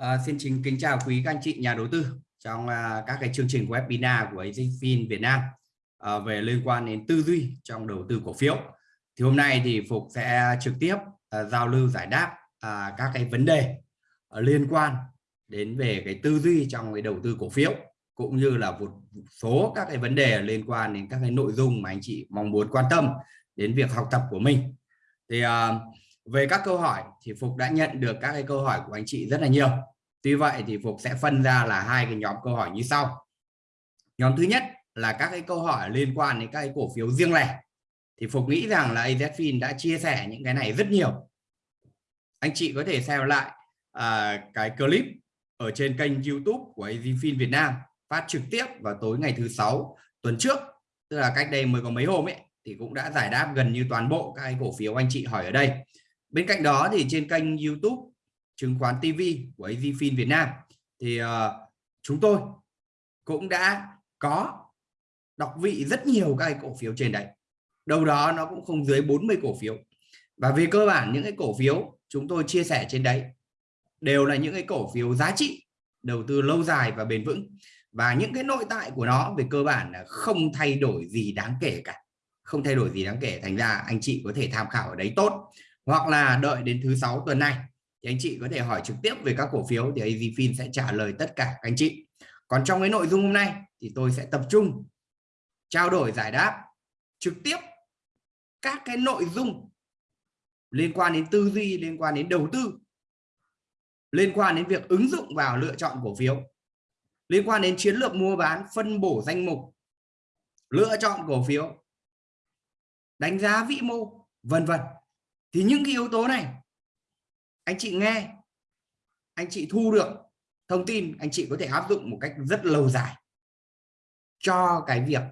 À, xin chính kính chào quý các anh chị nhà đầu tư trong à, các cái chương trình webinar của AZFIN Việt Nam à, về liên quan đến tư duy trong đầu tư cổ phiếu. Thì hôm nay thì Phục sẽ trực tiếp à, giao lưu giải đáp à, các cái vấn đề à, liên quan đến về cái tư duy trong cái đầu tư cổ phiếu cũng như là một số các cái vấn đề liên quan đến các cái nội dung mà anh chị mong muốn quan tâm đến việc học tập của mình. Thì à, về các câu hỏi thì Phục đã nhận được các cái câu hỏi của anh chị rất là nhiều Tuy vậy thì Phục sẽ phân ra là hai cái nhóm câu hỏi như sau. Nhóm thứ nhất là các cái câu hỏi liên quan đến các cái cổ phiếu riêng lẻ. Thì Phục nghĩ rằng là AZFIN đã chia sẻ những cái này rất nhiều. Anh chị có thể xem lại à, cái clip ở trên kênh YouTube của AZFIN Việt Nam phát trực tiếp vào tối ngày thứ sáu tuần trước. Tức là cách đây mới có mấy hôm ấy thì cũng đã giải đáp gần như toàn bộ các cái cổ phiếu anh chị hỏi ở đây. Bên cạnh đó thì trên kênh YouTube chứng khoán TV của AZFIN Việt Nam. Thì uh, chúng tôi cũng đã có đọc vị rất nhiều các cổ phiếu trên đấy. Đâu đó nó cũng không dưới 40 cổ phiếu. Và về cơ bản những cái cổ phiếu chúng tôi chia sẻ trên đấy đều là những cái cổ phiếu giá trị đầu tư lâu dài và bền vững. Và những cái nội tại của nó về cơ bản là không thay đổi gì đáng kể cả. Không thay đổi gì đáng kể. Thành ra anh chị có thể tham khảo ở đấy tốt. Hoặc là đợi đến thứ sáu tuần này thì anh chị có thể hỏi trực tiếp về các cổ phiếu thì AZFIN sẽ trả lời tất cả các anh chị. Còn trong cái nội dung hôm nay thì tôi sẽ tập trung trao đổi giải đáp trực tiếp các cái nội dung liên quan đến tư duy, liên quan đến đầu tư, liên quan đến việc ứng dụng vào lựa chọn cổ phiếu, liên quan đến chiến lược mua bán, phân bổ danh mục, lựa chọn cổ phiếu, đánh giá vĩ mô, vân vân. Thì những cái yếu tố này anh chị nghe. Anh chị thu được thông tin anh chị có thể áp dụng một cách rất lâu dài cho cái việc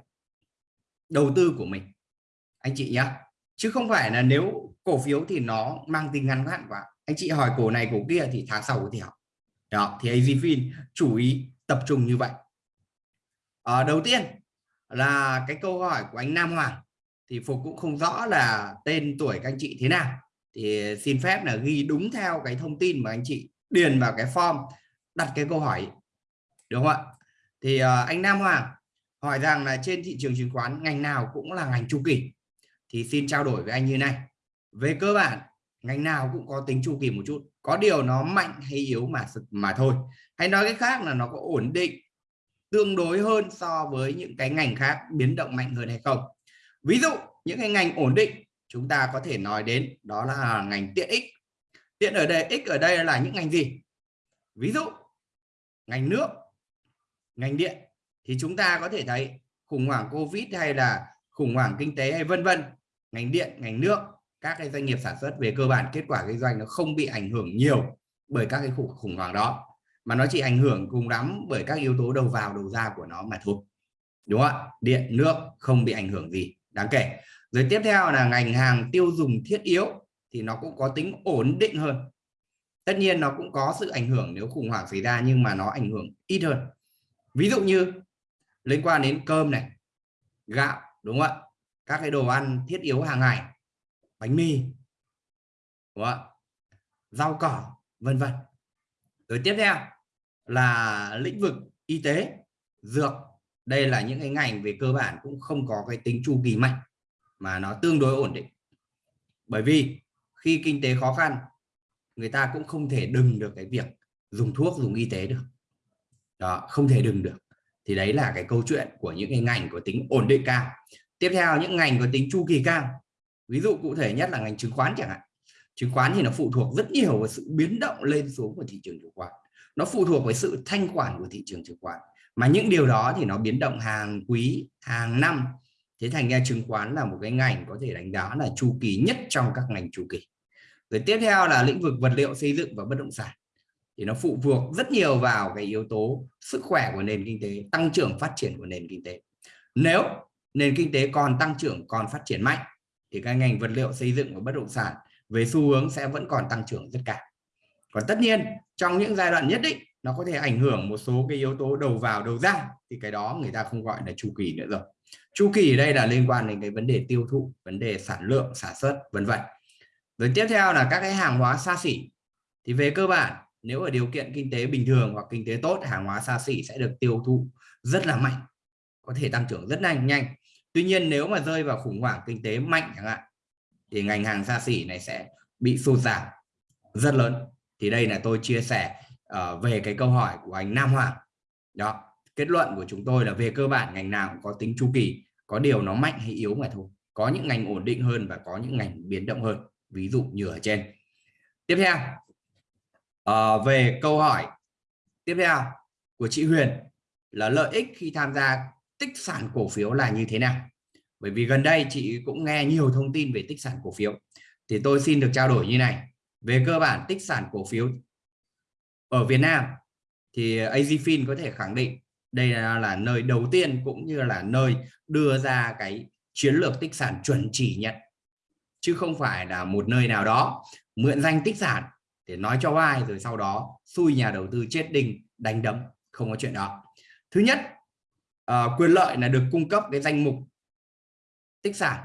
đầu tư của mình. Anh chị nhé chứ không phải là nếu cổ phiếu thì nó mang tính ngắn hạn quá. Anh chị hỏi cổ này cổ kia thì tháng sau có thể học đó thì AZFIN chú ý tập trung như vậy. À, đầu tiên là cái câu hỏi của anh Nam Hoàng thì Phục cũng không rõ là tên tuổi các anh chị thế nào thì xin phép là ghi đúng theo cái thông tin mà anh chị điền vào cái form, đặt cái câu hỏi, đúng không ạ? Thì ờ, anh Nam Hoàng hỏi rằng là trên thị trường chứng khoán ngành nào cũng là ngành chu kỳ? Thì xin trao đổi với anh như này. Về cơ bản, ngành nào cũng có tính chu kỳ một chút, có điều nó mạnh hay yếu mà mà thôi. Hay nói cái khác là nó có ổn định, tương đối hơn so với những cái ngành khác biến động mạnh hơn hay không? Ví dụ, những cái ngành ổn định chúng ta có thể nói đến đó là ngành tiện ích. Tiện ở đây, ích ở đây là những ngành gì? Ví dụ, ngành nước, ngành điện, thì chúng ta có thể thấy khủng hoảng covid hay là khủng hoảng kinh tế hay vân vân. Ngành điện, ngành nước, các cái doanh nghiệp sản xuất về cơ bản, kết quả kinh doanh nó không bị ảnh hưởng nhiều bởi các cái khủng hoảng đó, mà nó chỉ ảnh hưởng cùng lắm bởi các yếu tố đầu vào, đầu ra của nó mà thôi. Đúng không ạ? Điện, nước không bị ảnh hưởng gì. Đáng kể rồi tiếp theo là ngành hàng tiêu dùng thiết yếu thì nó cũng có tính ổn định hơn. Tất nhiên nó cũng có sự ảnh hưởng nếu khủng hoảng xảy ra nhưng mà nó ảnh hưởng ít hơn. Ví dụ như liên quan đến cơm này, gạo, đúng không ạ? Các cái đồ ăn thiết yếu hàng ngày, bánh mì, đúng không ạ? Rau cỏ, vân vân. Rồi tiếp theo là lĩnh vực y tế, dược. Đây là những cái ngành về cơ bản cũng không có cái tính chu kỳ mạnh mà nó tương đối ổn định. Bởi vì khi kinh tế khó khăn, người ta cũng không thể đừng được cái việc dùng thuốc, dùng y tế được. Đó, không thể đừng được. Thì đấy là cái câu chuyện của những cái ngành có tính ổn định cao. Tiếp theo, những ngành có tính chu kỳ cao. Ví dụ cụ thể nhất là ngành chứng khoán chẳng hạn. Chứng khoán thì nó phụ thuộc rất nhiều vào sự biến động lên xuống của thị trường chứng khoán. Nó phụ thuộc với sự thanh khoản của thị trường chứng khoán. Mà những điều đó thì nó biến động hàng quý, hàng năm thế thành ra chứng khoán là một cái ngành có thể đánh giá là chu kỳ nhất trong các ngành chu kỳ. Rồi tiếp theo là lĩnh vực vật liệu xây dựng và bất động sản. Thì nó phụ thuộc rất nhiều vào cái yếu tố sức khỏe của nền kinh tế, tăng trưởng phát triển của nền kinh tế. Nếu nền kinh tế còn tăng trưởng, còn phát triển mạnh, thì cái ngành vật liệu xây dựng và bất động sản về xu hướng sẽ vẫn còn tăng trưởng rất cao. Còn tất nhiên, trong những giai đoạn nhất định, nó có thể ảnh hưởng một số cái yếu tố đầu vào, đầu ra, thì cái đó người ta không gọi là chu kỳ nữa rồi chu kỳ ở đây là liên quan đến cái vấn đề tiêu thụ vấn đề sản lượng sản xuất vân vân. Rồi tiếp theo là các cái hàng hóa xa xỉ. Thì về cơ bản nếu ở điều kiện kinh tế bình thường hoặc kinh tế tốt hàng hóa xa xỉ sẽ được tiêu thụ rất là mạnh có thể tăng trưởng rất nhanh nhanh. Tuy nhiên nếu mà rơi vào khủng hoảng kinh tế mạnh chẳng hạn thì ngành hàng xa xỉ này sẽ bị sụt giảm rất lớn. Thì đây là tôi chia sẻ uh, về cái câu hỏi của anh Nam Hoàng. Đó kết luận của chúng tôi là về cơ bản ngành nào cũng có tính chu kỳ có điều nó mạnh hay yếu mà thôi. Có những ngành ổn định hơn và có những ngành biến động hơn ví dụ như ở trên. Tiếp theo à, về câu hỏi tiếp theo của chị Huyền là lợi ích khi tham gia tích sản cổ phiếu là như thế nào? Bởi vì gần đây chị cũng nghe nhiều thông tin về tích sản cổ phiếu. Thì tôi xin được trao đổi như này. Về cơ bản tích sản cổ phiếu ở Việt Nam thì AZFIN có thể khẳng định đây là, là nơi đầu tiên cũng như là nơi đưa ra cái chiến lược tích sản chuẩn chỉ nhận chứ không phải là một nơi nào đó mượn danh tích sản để nói cho ai rồi sau đó xui nhà đầu tư chết đinh đánh đấm không có chuyện đó. Thứ nhất à, quyền lợi là được cung cấp cái danh mục tích sản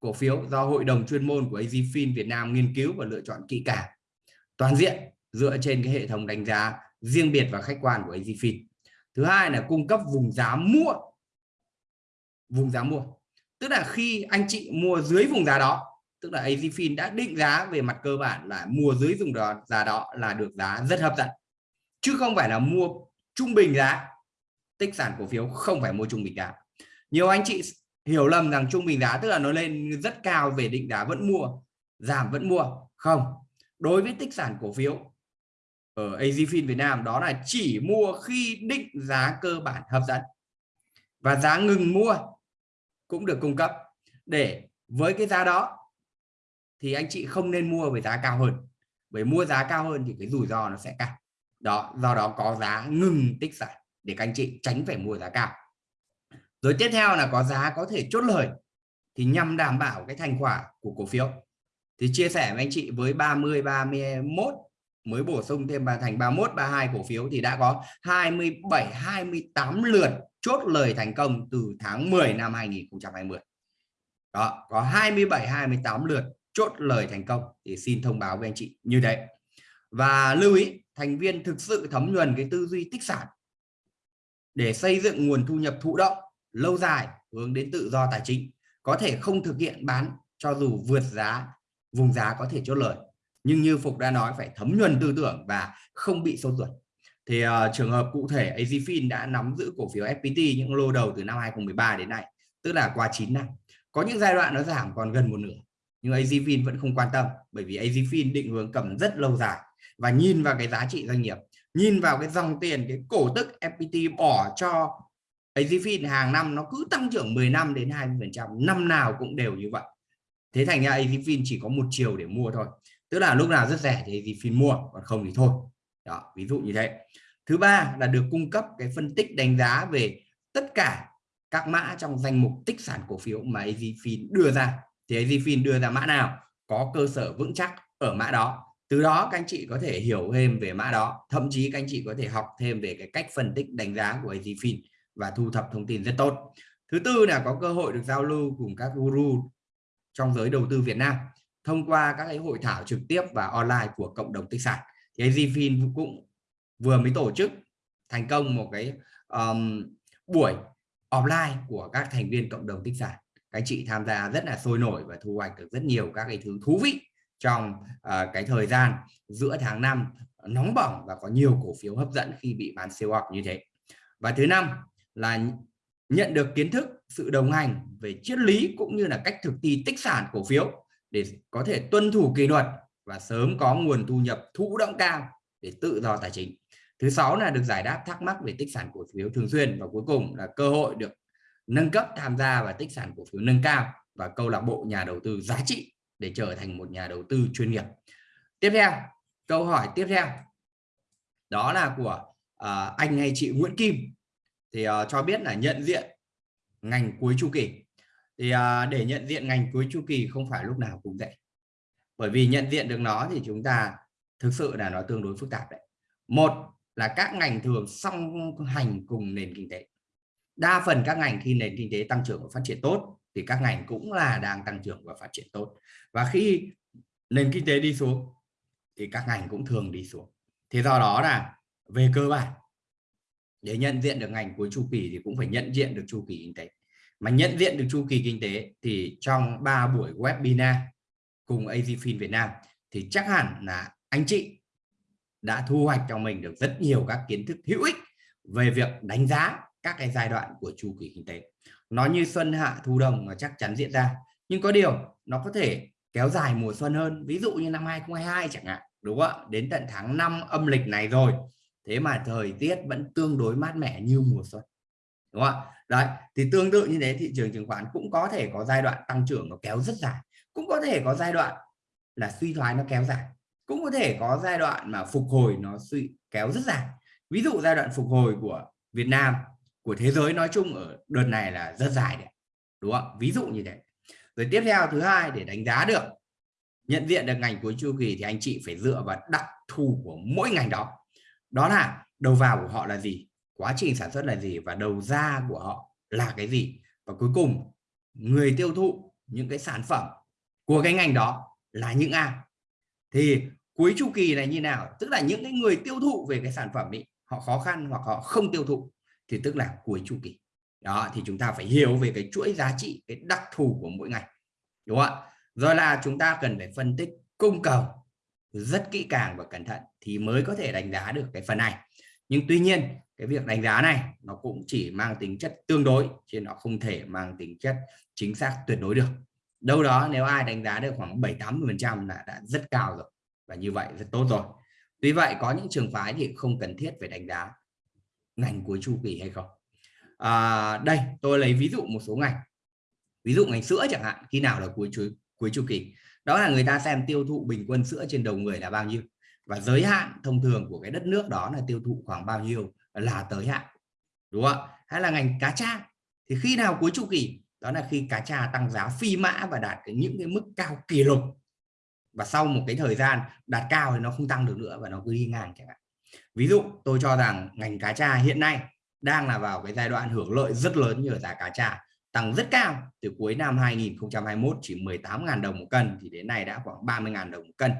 cổ phiếu do hội đồng chuyên môn của AZFIN Việt Nam nghiên cứu và lựa chọn kỹ càng. Toàn diện dựa trên cái hệ thống đánh giá riêng biệt và khách quan của AZFIN thứ hai là cung cấp vùng giá mua. Vùng giá mua. Tức là khi anh chị mua dưới vùng giá đó, tức là AZFIN đã định giá về mặt cơ bản là mua dưới vùng đó, giá đó là được giá rất hấp dẫn. Chứ không phải là mua trung bình giá. Tích sản cổ phiếu không phải mua trung bình giá. Nhiều anh chị hiểu lầm rằng trung bình giá, tức là nó lên rất cao về định giá vẫn mua, giảm vẫn mua. Không. Đối với tích sản cổ phiếu ở AZFIN Việt Nam, đó là chỉ mua khi định giá cơ bản hấp dẫn. Và giá ngừng mua cũng được cung cấp. Để với cái giá đó thì anh chị không nên mua với giá cao hơn. Bởi mua giá cao hơn thì cái rủi ro nó sẽ cao. Đó, do đó có giá ngừng tích sản để các anh chị tránh phải mua giá cao. Rồi tiếp theo là có giá có thể chốt lời thì nhằm đảm bảo cái thành quả của cổ phiếu. Thì chia sẻ với anh chị với 30 31 mới bổ sung thêm vào thành 31 32 cổ phiếu thì đã có 27 28 lượt chốt lời thành công từ tháng 10 năm 2020 đó, có 27 28 lượt chốt lời thành công. Thì xin thông báo với anh chị như thế. Và lưu ý, thành viên thực sự thấm nhuần cái tư duy tích sản. Để xây dựng nguồn thu nhập thụ động, lâu dài, hướng đến tự do tài chính, có thể không thực hiện bán cho dù vượt giá, vùng giá có thể chốt lời nhưng như Phục đã nói phải thấm nhuần tư tưởng và không bị sâu ruột. Thì uh, trường hợp cụ thể AZFIN đã nắm giữ cổ phiếu FPT những lô đầu từ năm 2013 đến nay tức là qua 9 năm. Có những giai đoạn nó giảm còn gần một nửa nhưng AZFIN vẫn không quan tâm bởi vì AZFIN định hướng cầm rất lâu dài. Và nhìn vào cái giá trị doanh nghiệp nhìn vào cái dòng tiền cái cổ tức FPT bỏ cho AZFIN hàng năm nó cứ tăng trưởng 10 năm đến 20 phần trăm năm nào cũng đều như vậy. Thế thành ra AZFIN chỉ có một chiều để mua thôi tức là lúc nào rất rẻ thì AZFIN mua còn không thì thôi. Đó, ví dụ như thế. Thứ ba là được cung cấp cái phân tích đánh giá về tất cả các mã trong danh mục tích sản cổ phiếu mà AZFIN đưa ra. Thì AZFIN đưa ra mã nào có cơ sở vững chắc ở mã đó. Từ đó các anh chị có thể hiểu thêm về mã đó. Thậm chí các anh chị có thể học thêm về cái cách phân tích đánh giá của AZFIN và thu thập thông tin rất tốt. Thứ tư là có cơ hội được giao lưu cùng các guru trong giới đầu tư Việt Nam thông qua các cái hội thảo trực tiếp và online của cộng đồng tích sản. Thì AZFIN cũng vừa mới tổ chức thành công một cái um, buổi offline của các thành viên cộng đồng tích sản. Các chị tham gia rất là sôi nổi và thu hoạch được rất nhiều các cái thứ thú vị trong uh, cái thời gian giữa tháng 5 nóng bỏng và có nhiều cổ phiếu hấp dẫn khi bị bán siêu học như thế. Và thứ năm là nhận được kiến thức sự đồng hành về triết lý cũng như là cách thực thi tích sản cổ phiếu để có thể tuân thủ kỷ luật và sớm có nguồn thu nhập thụ động cao để tự do tài chính. Thứ sáu là được giải đáp thắc mắc về tích sản cổ phiếu thường xuyên và cuối cùng là cơ hội được nâng cấp tham gia vào tích sản cổ phiếu nâng cao và câu lạc bộ nhà đầu tư giá trị để trở thành một nhà đầu tư chuyên nghiệp. Tiếp theo câu hỏi tiếp theo. Đó là của uh, anh hay chị Nguyễn Kim. Thì uh, cho biết là nhận diện ngành cuối chu kỳ thì à, để nhận diện ngành cuối chu kỳ không phải lúc nào cũng dễ bởi vì nhận diện được nó thì chúng ta thực sự là nó tương đối phức tạp đấy. Một là các ngành thường song hành cùng nền kinh tế. Đa phần các ngành khi nền kinh tế tăng trưởng và phát triển tốt thì các ngành cũng là đang tăng trưởng và phát triển tốt. Và khi nền kinh tế đi xuống thì các ngành cũng thường đi xuống. Thế do đó là về cơ bản để nhận diện được ngành cuối chu kỳ thì cũng phải nhận diện được chu kỳ kinh tế mà nhận diện được chu kỳ kinh tế thì trong 3 buổi webinar cùng AZFIN Việt Nam thì chắc hẳn là anh chị đã thu hoạch cho mình được rất nhiều các kiến thức hữu ích về việc đánh giá các cái giai đoạn của chu kỳ kinh tế. Nó như xuân hạ thu đông nó chắc chắn diễn ra, nhưng có điều nó có thể kéo dài mùa xuân hơn, ví dụ như năm 2022 chẳng hạn, đúng không ạ? Đến tận tháng 5 âm lịch này rồi, thế mà thời tiết vẫn tương đối mát mẻ như mùa xuân đúng không ạ? Đấy, thì tương tự như thế thị trường chứng khoán cũng có thể có giai đoạn tăng trưởng nó kéo rất dài. Cũng có thể có giai đoạn là suy thoái nó kéo dài. Cũng có thể có giai đoạn mà phục hồi nó suy kéo rất dài. Ví dụ giai đoạn phục hồi của Việt Nam, của thế giới nói chung ở đợt này là rất dài đấy. Đúng không ví dụ như thế. Rồi tiếp theo, thứ hai, để đánh giá được, nhận diện được ngành cuối chu kỳ thì anh chị phải dựa vào đặc thù của mỗi ngành đó. Đó là đầu vào của họ là gì? Quá trình sản xuất là gì và đầu ra của họ là cái gì? Và cuối cùng, người tiêu thụ những cái sản phẩm của cái ngành đó là những ai? Thì cuối chu kỳ này như nào? Tức là những cái người tiêu thụ về cái sản phẩm ấy, họ khó khăn hoặc họ không tiêu thụ thì tức là cuối chu kỳ. Đó, thì chúng ta phải hiểu về cái chuỗi giá trị, cái đặc thù của mỗi ngành, đúng không ạ? Rồi là chúng ta cần phải phân tích cung cầu rất kỹ càng và cẩn thận thì mới có thể đánh giá được cái phần này nhưng tuy nhiên cái việc đánh giá này nó cũng chỉ mang tính chất tương đối chứ nó không thể mang tính chất chính xác tuyệt đối được. Đâu đó nếu ai đánh giá được khoảng 7 80 phần trăm là đã rất cao rồi và như vậy rất tốt rồi. Tuy vậy có những trường phái thì không cần thiết phải đánh giá ngành cuối chu kỳ hay không. À, đây tôi lấy ví dụ một số ngành. Ví dụ ngành sữa chẳng hạn khi nào là cuối chu cuối chu kỳ? Đó là người ta xem tiêu thụ bình quân sữa trên đầu người là bao nhiêu? Và giới hạn thông thường của cái đất nước đó là tiêu thụ khoảng bao nhiêu là tới hạn, đúng không hay là ngành cá tra. Thì khi nào cuối chu kỳ, đó là khi cá tra tăng giá phi mã và đạt cái những cái mức cao kỷ lục. Và sau một cái thời gian đạt cao thì nó không tăng được nữa và nó cứ đi ngang chẳng hạn. Ví dụ, tôi cho rằng ngành cá tra hiện nay đang là vào cái giai đoạn hưởng lợi rất lớn như giá cá tra tăng rất cao. Từ cuối năm 2021 chỉ 18.000 đồng một cân thì đến nay đã khoảng 30.000 đồng một cân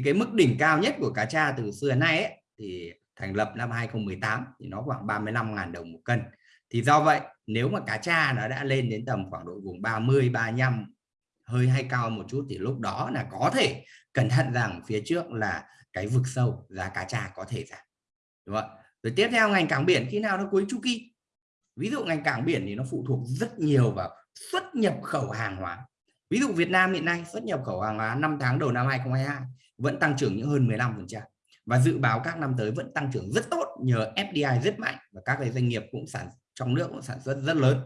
thì cái mức đỉnh cao nhất của cá tra từ xưa nay ấy, thì thành lập năm 2018 thì nó khoảng 35.000 đồng một cân. Thì do vậy nếu mà cá tra nó đã lên đến tầm khoảng độ vùng 30 35 hơi hay cao một chút thì lúc đó là có thể cẩn thận rằng phía trước là cái vực sâu giá cá tra có thể giảm. Đúng không rồi tiếp theo ngành cảng biển khi nào nó cuối chu kỳ? Ví dụ ngành cảng biển thì nó phụ thuộc rất nhiều vào xuất nhập khẩu hàng hóa. Ví dụ Việt Nam hiện nay xuất nhập khẩu hàng hóa 5 tháng đầu năm 2022 vẫn tăng trưởng những hơn 15 phần trăm. Và dự báo các năm tới vẫn tăng trưởng rất tốt, nhờ FDI rất mạnh và các cái doanh nghiệp cũng sản, trong nước cũng sản xuất rất lớn.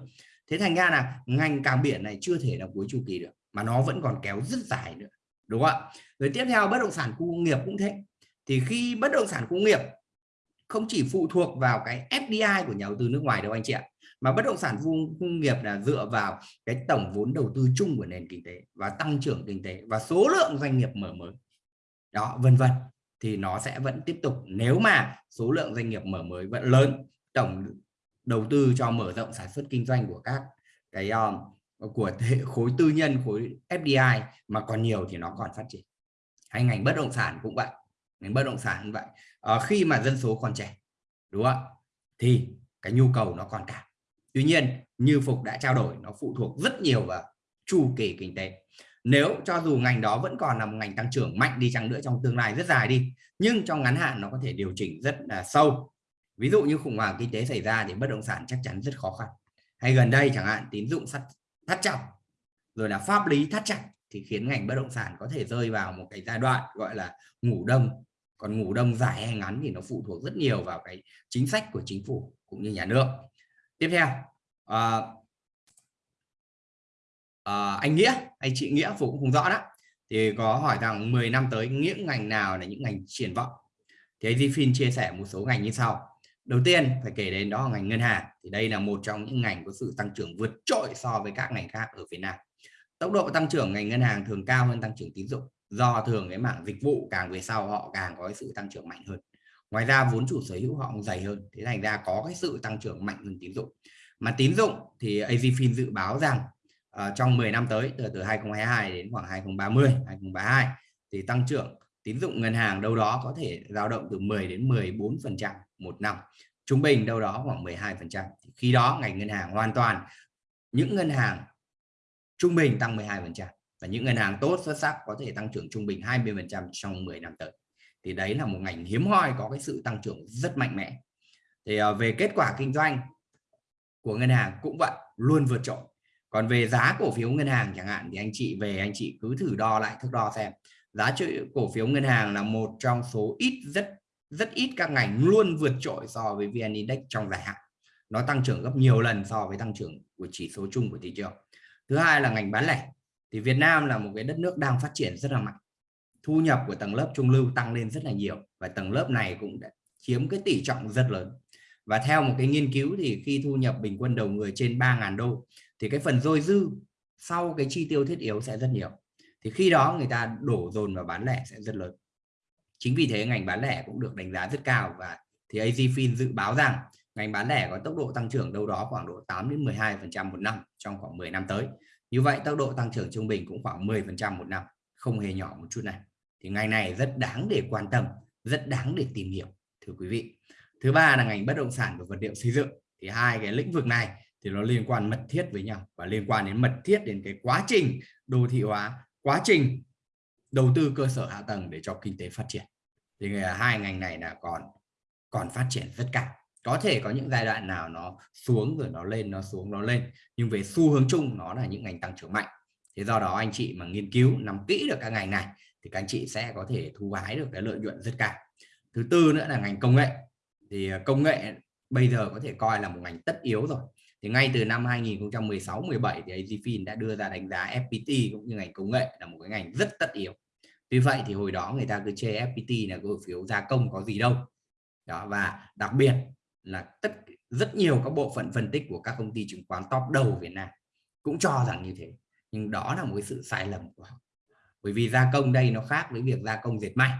Thế thành ra là ngành cảng biển này chưa thể là cuối chu kỳ được, mà nó vẫn còn kéo rất dài nữa, đúng không ạ? Rồi tiếp theo, bất động sản khu công nghiệp cũng thế. Thì khi bất động sản công nghiệp không chỉ phụ thuộc vào cái FDI của nhà đầu tư nước ngoài đâu anh chị ạ, mà bất động sản công nghiệp là dựa vào cái tổng vốn đầu tư chung của nền kinh tế và tăng trưởng kinh tế và số lượng doanh nghiệp mở mới đó vân vân. Thì nó sẽ vẫn tiếp tục nếu mà số lượng doanh nghiệp mở mới vẫn lớn tổng đầu tư cho mở rộng sản xuất kinh doanh của các cái um, của hệ khối tư nhân khối FDI mà còn nhiều thì nó còn phát triển. Hay ngành bất động sản cũng vậy ngành bất động sản cũng vậy. À, khi mà dân số còn trẻ đúng không thì cái nhu cầu nó còn cả tuy nhiên như phục đã trao đổi nó phụ thuộc rất nhiều vào chu kỳ kinh tế nếu cho dù ngành đó vẫn còn là một ngành tăng trưởng mạnh đi chăng nữa trong tương lai rất dài đi nhưng trong ngắn hạn nó có thể điều chỉnh rất là sâu. Ví dụ như khủng hoảng kinh tế xảy ra thì bất động sản chắc chắn rất khó khăn. Hay gần đây chẳng hạn tín dụng sắt thắt chặt rồi là pháp lý thắt chặt thì khiến ngành bất động sản có thể rơi vào một cái giai đoạn gọi là ngủ đông. Còn ngủ đông dài hay ngắn thì nó phụ thuộc rất nhiều vào cái chính sách của chính phủ cũng như nhà nước. Tiếp theo à, Ờ, anh nghĩa, anh chị nghĩa phụ cũng không rõ đó. Thì có hỏi rằng 10 năm tới những ngành nào là những ngành triển vọng? Thì AZFIN chia sẻ một số ngành như sau. Đầu tiên, phải kể đến đó là ngành ngân hàng. Thì đây là một trong những ngành có sự tăng trưởng vượt trội so với các ngành khác ở Việt Nam. Tốc độ tăng trưởng ngành ngân hàng thường cao hơn tăng trưởng tín dụng, do thường cái mảng dịch vụ càng về sau họ càng có cái sự tăng trưởng mạnh hơn. Ngoài ra, vốn chủ sở hữu họ cũng dày hơn. Thế thành ra có cái sự tăng trưởng mạnh hơn tín dụng. Mà tín dụng thì AZFIN dự báo rằng uh, trong 10 năm tới từ từ 2022 đến khoảng 2030 2032 thì tăng trưởng tín dụng ngân hàng đâu đó có thể dao động từ 10 đến 14 phần trăm một năm trung bình đâu đó khoảng 12 phần trăm. Khi đó ngành ngân hàng hoàn toàn những ngân hàng trung bình tăng 12 phần trăm và những ngân hàng tốt xuất sắc có thể tăng trưởng trung bình 20 phần trăm trong 10 năm tới. Thì đấy là một ngành hiếm hoi có cái sự tăng trưởng rất mạnh mẽ. Thì uh, về kết quả kinh doanh của ngân hàng cũng vậy luôn vượt trội còn về giá cổ phiếu ngân hàng chẳng hạn thì anh chị về anh chị cứ thử đo lại, thước đo xem. Giá trị cổ phiếu ngân hàng là một trong số ít, rất rất ít các ngành luôn vượt trội so với VN Index trong dài hạn. Nó tăng trưởng gấp nhiều lần so với tăng trưởng của chỉ số chung của thị trường. Thứ hai là ngành bán lẻ. Thì Việt Nam là một cái đất nước đang phát triển rất là mạnh. Thu nhập của tầng lớp trung lưu tăng lên rất là nhiều và tầng lớp này cũng đã chiếm cái tỷ trọng rất lớn. Và theo một cái nghiên cứu thì khi thu nhập bình quân đầu người trên 3.000 đô thì cái phần dôi dư sau cái chi tiêu thiết yếu sẽ rất nhiều. Thì khi đó người ta đổ dồn vào bán lẻ sẽ rất lớn. Chính vì thế ngành bán lẻ cũng được đánh giá rất cao và thì AZFIN dự báo rằng ngành bán lẻ có tốc độ tăng trưởng đâu đó khoảng độ 8 đến 12 phần trăm một năm trong khoảng 10 năm tới. Như vậy tốc độ tăng trưởng trung bình cũng khoảng 10 phần trăm một năm, không hề nhỏ một chút này thì ngành này rất đáng để quan tâm, rất đáng để tìm hiểu, thưa quý vị. Thứ ba là ngành bất động sản và vật liệu xây dựng. Thì hai cái lĩnh vực này thì nó liên quan mật thiết với nhau và liên quan đến mật thiết đến cái quá trình đô thị hóa, quá trình đầu tư cơ sở hạ tầng để cho kinh tế phát triển. Thì hai ngành này là còn còn phát triển rất cao. Có thể có những giai đoạn nào nó xuống rồi nó lên, nó xuống, nó lên, nhưng về xu hướng chung nó là những ngành tăng trưởng mạnh. Thế do đó anh chị mà nghiên cứu, nắm kỹ được các ngành này thì các anh chị sẽ có thể thu hái được cái lợi nhuận rất cao. Thứ tư nữa là ngành công nghệ. Thì à, công nghệ bây giờ có thể coi là một ngành tất yếu rồi thì ngay từ năm 2016 17 thì AZFIN đã đưa ra đánh giá FPT cũng như ngành công nghệ là một cái ngành rất tất yếu. Tuy vậy thì hồi đó người ta cứ chê FPT là cổ phiếu gia công có gì đâu. Đó, và đặc biệt là tất, rất nhiều các bộ phận phân tích của các công ty chứng khoán top đầu Việt Nam cũng cho rằng như thế. Nhưng đó là một cái sự sai lầm của họ. Bởi vì gia công đây nó khác với việc gia công dệt may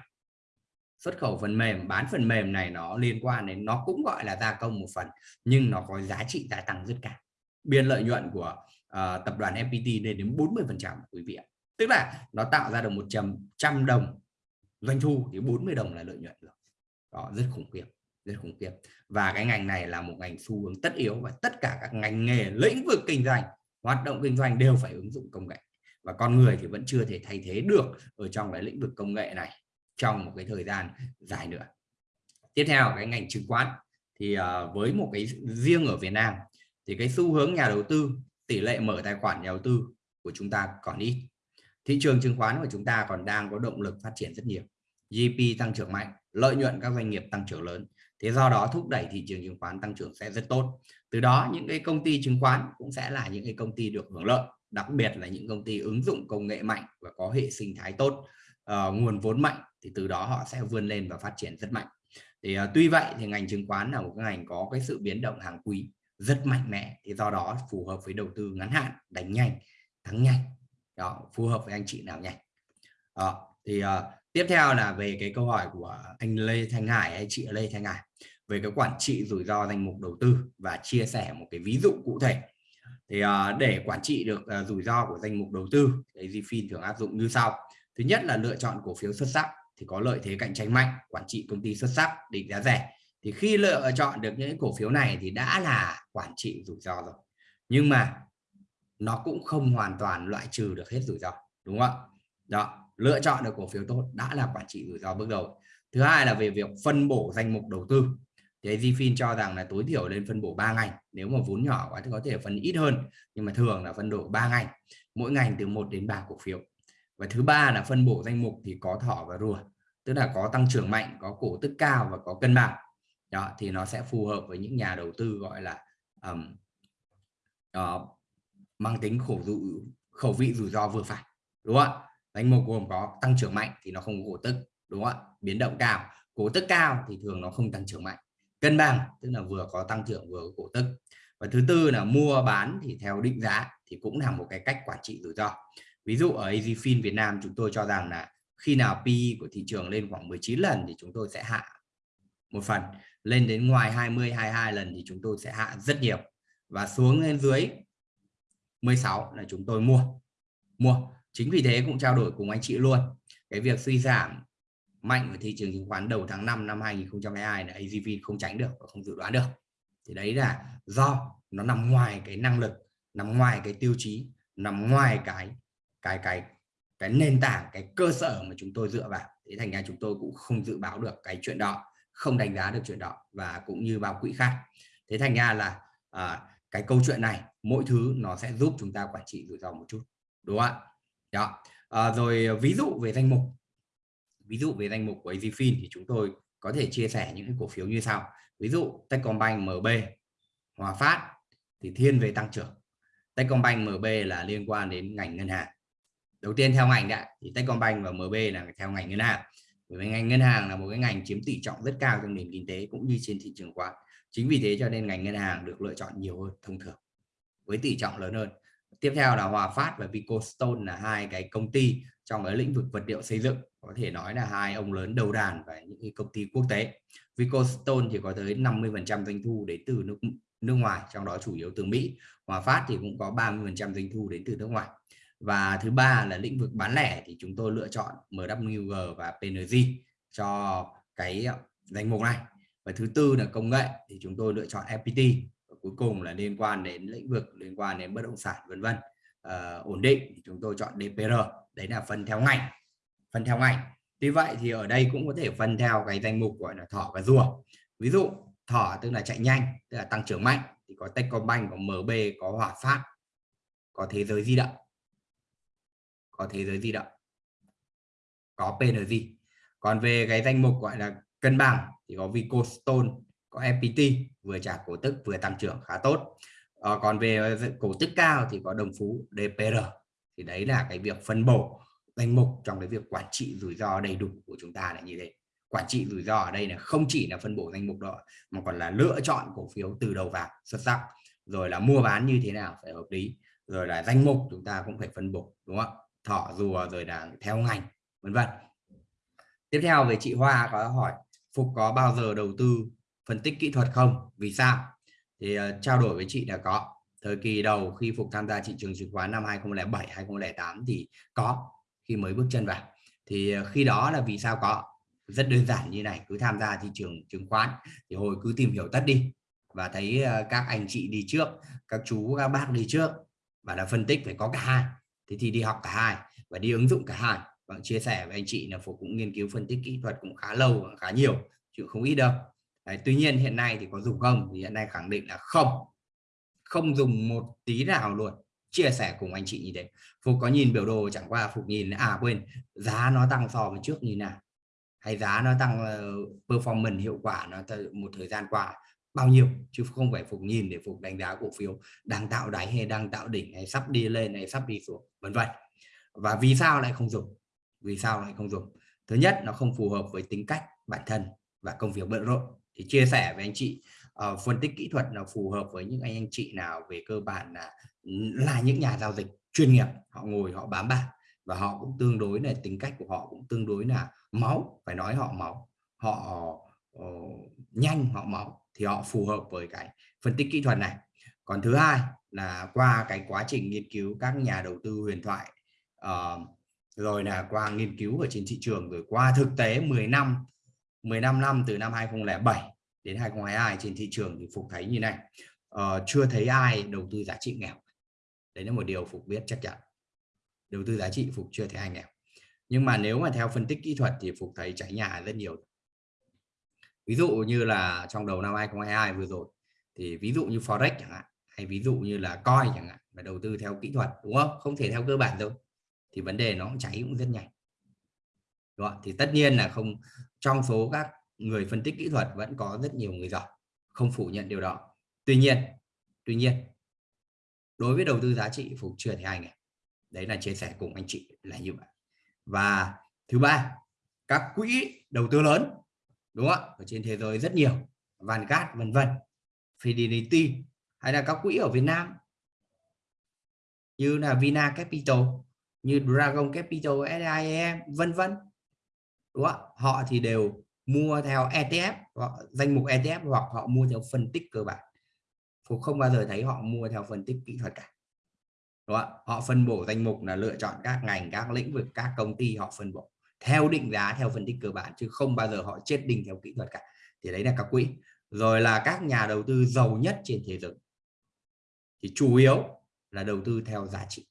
xuất khẩu phần mềm bán phần mềm này nó liên quan đến nó cũng gọi là gia công một phần nhưng nó có giá trị gia tăng rất cao. Biên lợi nhuận của uh, tập đoàn FPT lên đến 40 phần trăm quý vị ạ. Tức là nó tạo ra được một trăm đồng doanh thu thì 40 đồng là lợi nhuận rồi. Đó rất khủng khiếp rất khủng khiếp. Và cái ngành này là một ngành xu hướng tất yếu và tất cả các ngành nghề lĩnh vực kinh doanh hoạt động kinh doanh đều phải ứng dụng công nghệ. Và con người thì vẫn chưa thể thay thế được ở trong cái lĩnh vực công nghệ này trong một cái thời gian dài nữa. Tiếp theo, cái ngành chứng khoán. Thì ờ, với một cái riêng ở Việt Nam, thì cái xu hướng nhà đầu tư, tỷ lệ mở tài khoản nhà đầu tư của chúng ta còn ít. Thị trường chứng khoán của chúng ta còn đang có động lực phát triển rất nhiều. GDP tăng trưởng mạnh, lợi nhuận các doanh nghiệp tăng trưởng lớn. Thế do đó thúc đẩy thị trường chứng khoán tăng trưởng sẽ rất tốt. Từ đó, những cái công ty chứng khoán cũng sẽ là những cái công ty được hưởng lợi, đặc biệt là những công ty ứng dụng công nghệ mạnh và có hệ sinh thái tốt uh, nguồn vốn mạnh thì từ đó họ sẽ vươn lên và phát triển rất mạnh. Thì uh, tuy vậy thì ngành chứng khoán là một cái ngành có cái sự biến động hàng quý rất mạnh mẽ thì do đó phù hợp với đầu tư ngắn hạn đánh nhanh thắng nhanh. Đó phù hợp với anh chị nào nhanh. Đó, thì uh, tiếp theo là về cái câu hỏi của anh Lê Thanh Hải hay chị Lê Thanh Hải về cái quản trị rủi ro danh mục đầu tư và chia sẻ một cái ví dụ cụ thể. Thì uh, để quản trị được uh, rủi ro của danh mục đầu tư thì Zfin thường áp dụng như sau thứ nhất là lựa chọn cổ phiếu xuất sắc thì có lợi thế cạnh tranh mạnh, quản trị công ty xuất sắc, định giá rẻ. Thì khi lựa chọn được những cổ phiếu này thì đã là quản trị rủi ro rồi. Nhưng mà nó cũng không hoàn toàn loại trừ được hết rủi ro, đúng không ạ? Đó, lựa chọn được cổ phiếu tốt đã là quản trị rủi ro bước đầu. Thứ hai là về việc phân bổ danh mục đầu tư. Thì AZFIN cho rằng là tối thiểu lên phân bổ 3 ngành, nếu mà vốn nhỏ quá thì có thể phân ít hơn, nhưng mà thường là phân bổ 3 ngành, mỗi ngành từ 1 đến 3 cổ phiếu và thứ ba là phân bổ danh mục thì có thỏ và rùa tức là có tăng trưởng mạnh có cổ tức cao và có cân bằng. Đó thì nó sẽ phù hợp với những nhà đầu tư gọi là um, uh, mang tính khổ dụ khẩu vị rủi ro vừa phải đúng không ạ? Danh mục gồm có tăng trưởng mạnh thì nó không có cổ tức đúng không ạ? Biến động cao cổ tức cao thì thường nó không tăng trưởng mạnh. Cân bằng tức là vừa có tăng trưởng vừa có cổ tức. Và thứ tư là mua bán thì theo định giá thì cũng là một cái cách quản trị rủi ro ví dụ ở AZFIN Việt Nam chúng tôi cho rằng là khi nào PE của thị trường lên khoảng 19 lần thì chúng tôi sẽ hạ. Một phần, lên đến ngoài 20 22 lần thì chúng tôi sẽ hạ rất nhiều. Và xuống lên dưới 16 là chúng tôi mua. Mua. Chính vì thế cũng trao đổi cùng anh chị luôn. Cái việc suy giảm mạnh của thị trường chứng khoán đầu tháng 5 năm 2022 là AZV không tránh được và không dự đoán được. Thì đấy là do nó nằm ngoài cái năng lực, nằm ngoài cái tiêu chí, nằm ngoài cái cái cái cái nền tảng cái cơ sở mà chúng tôi dựa vào. Thế thành ra chúng tôi cũng không dự báo được cái chuyện đó không đánh giá được chuyện đó và cũng như bao quỹ khác. Thế thành ra là à, cái câu chuyện này mỗi thứ nó sẽ giúp chúng ta quản trị rủi ro một chút đúng không ạ? Đó. À, rồi ví dụ về danh mục. Ví dụ về danh mục của AZFIN thì chúng tôi có thể chia sẻ những cái cổ phiếu như sau. Ví dụ Techcombank MB Hòa Phát thì thiên về tăng trưởng. Techcombank MB là liên quan đến ngành ngân hàng đầu tiên theo ngành đã thì Techcombank và MB là theo ngành ngân hàng. Bởi vì ngành ngân hàng là một cái ngành chiếm tỷ trọng rất cao trong nền kinh tế cũng như trên thị trường khoán chính vì thế cho nên ngành ngân hàng được lựa chọn nhiều hơn thông thường, với tỷ trọng lớn hơn. Tiếp theo là Hòa Phát và Vicostone là hai cái công ty trong cái lĩnh vực vật liệu xây dựng, có thể nói là hai ông lớn đầu đàn và những cái công ty quốc tế. Vicostone thì có tới 50 phần trăm doanh thu đến từ nước nước ngoài, trong đó chủ yếu từ Mỹ. Hòa Phát thì cũng có 30 phần trăm doanh thu đến từ nước ngoài và thứ ba là lĩnh vực bán lẻ thì chúng tôi lựa chọn MWG và PNG cho cái ờ, danh mục này. Và thứ tư là công nghệ thì chúng tôi lựa chọn FPT và cuối cùng là liên quan đến lĩnh vực liên quan đến bất động sản vân vân. À, ổn định thì chúng tôi chọn DPR đấy là phân theo ngành phân theo ngành. Tuy vậy thì ở đây cũng có thể phân theo cái danh mục gọi là thỏ và rùa. Ví dụ thỏ tức là chạy nhanh tức là tăng trưởng mạnh thì có Techcombank có MB có Hòa Phát có thế giới di động có thế giới di động có PNG còn về cái danh mục gọi là cân bằng thì có Vicostone có FPT vừa trả cổ tức vừa tăng trưởng khá tốt. À, còn về cổ tức cao thì có đồng phú DPR thì đấy là cái việc phân bổ danh mục trong cái việc quản trị rủi ro đầy đủ của chúng ta là như thế. Quản trị rủi ro ở đây là không chỉ là phân bổ danh mục đó mà còn là lựa chọn cổ phiếu từ đầu vào xuất sắc. Rồi là mua bán như thế nào phải hợp lý. Rồi là danh mục chúng ta cũng phải phân bổ đúng không thọ rùa rồi là theo ngành vân vân. Tiếp theo về chị Hoa có hỏi Phục có bao giờ đầu tư phân tích kỹ thuật không? Vì sao? Thì uh, trao đổi với chị là có. Thời kỳ đầu khi Phục tham gia thị trường chứng khoán năm 2007 2008 thì có khi mới bước chân vào. Thì uh, khi đó là vì sao có? Rất đơn giản như này cứ tham gia thị trường chứng khoán thì hồi cứ tìm hiểu tất đi. Và thấy uh, các anh chị đi trước các chú các bác đi trước và là phân tích phải có cả hai thế thì đi học cả hai và đi ứng dụng cả hai. Và chia sẻ với anh chị là phục cũng nghiên cứu phân tích kỹ thuật cũng khá lâu và khá nhiều chứ không ít đâu. Đấy, tuy nhiên hiện nay thì có dùng không thì hiện nay khẳng định là không. Không dùng một tí nào luôn. Chia sẻ cùng anh chị như thế. Phục có nhìn biểu đồ chẳng qua Phục nhìn à quên giá nó tăng so với trước như nào? Hay giá nó tăng uh, performance hiệu quả nó một thời gian qua? Bao nhiêu chứ không phải Phục nhìn để Phục đánh giá cổ phiếu đang tạo đáy hay đang tạo đỉnh hay sắp đi lên hay sắp đi xuống vân vân. Và vì sao lại không dùng? Vì sao lại không dùng? Thứ nhất nó không phù hợp với tính cách bản thân và công việc bận rộn. Thì chia sẻ với anh chị uh, phân tích kỹ thuật là phù hợp với những anh anh chị nào về cơ bản là là những nhà giao dịch chuyên nghiệp. Họ ngồi họ bám bạc và họ cũng tương đối là tính cách của họ cũng tương đối là máu phải nói họ máu. Họ uh, nhanh họ máu thì họ phù hợp với cái phân tích kỹ thuật này. Còn thứ hai là qua cái quá trình nghiên cứu các nhà đầu tư huyền thoại uh, rồi là qua nghiên cứu ở trên thị trường rồi qua thực tế 10 năm 15 năm từ năm 2007 đến 2022 trên thị trường thì Phục thấy như này. Uh, chưa thấy ai đầu tư giá trị nghèo. Đấy là một điều Phục biết chắc chắn. Đầu tư giá trị Phục chưa thấy ai nghèo. Nhưng mà nếu mà theo phân tích kỹ thuật thì Phục thấy cháy nhà rất nhiều ví dụ như là trong đầu năm 2022 vừa rồi, thì ví dụ như forex chẳng hạn, hay ví dụ như là coi chẳng hạn, mà đầu tư theo kỹ thuật, đúng không? Không thể theo cơ bản đâu, thì vấn đề nó cháy cũng rất nhanh. Đúng không? thì tất nhiên là không, trong số các người phân tích kỹ thuật vẫn có rất nhiều người giỏi, không phủ nhận điều đó. Tuy nhiên tuy nhiên, đối với đầu tư giá trị phục chưa thì ai nghèo đấy là chia sẻ cùng anh chị là như vậy. Và thứ ba, các quỹ đầu tư lớn đúng không ở trên thế giới rất nhiều Vanguard vân vân, Fidelity, hay là các quỹ ở Việt Nam. Như là Vina Capital, như Dragon Capital SIM vân vân. Đúng không họ thì đều mua theo ETF hoặc danh mục ETF hoặc họ mua theo phân tích cơ bản. Phục không bao giờ thấy họ mua theo phân tích kỹ thuật cả. Đúng không? họ phân bổ danh mục là lựa chọn các ngành, các lĩnh vực, các công ty họ phân bổ theo định giá theo phân tích cơ bản chứ không bao giờ họ chết đinh theo kỹ thuật cả. Thì đấy là các quỹ. Rồi là các nhà đầu tư giàu nhất trên thế giới. Thì chủ yếu là đầu tư theo giá trị.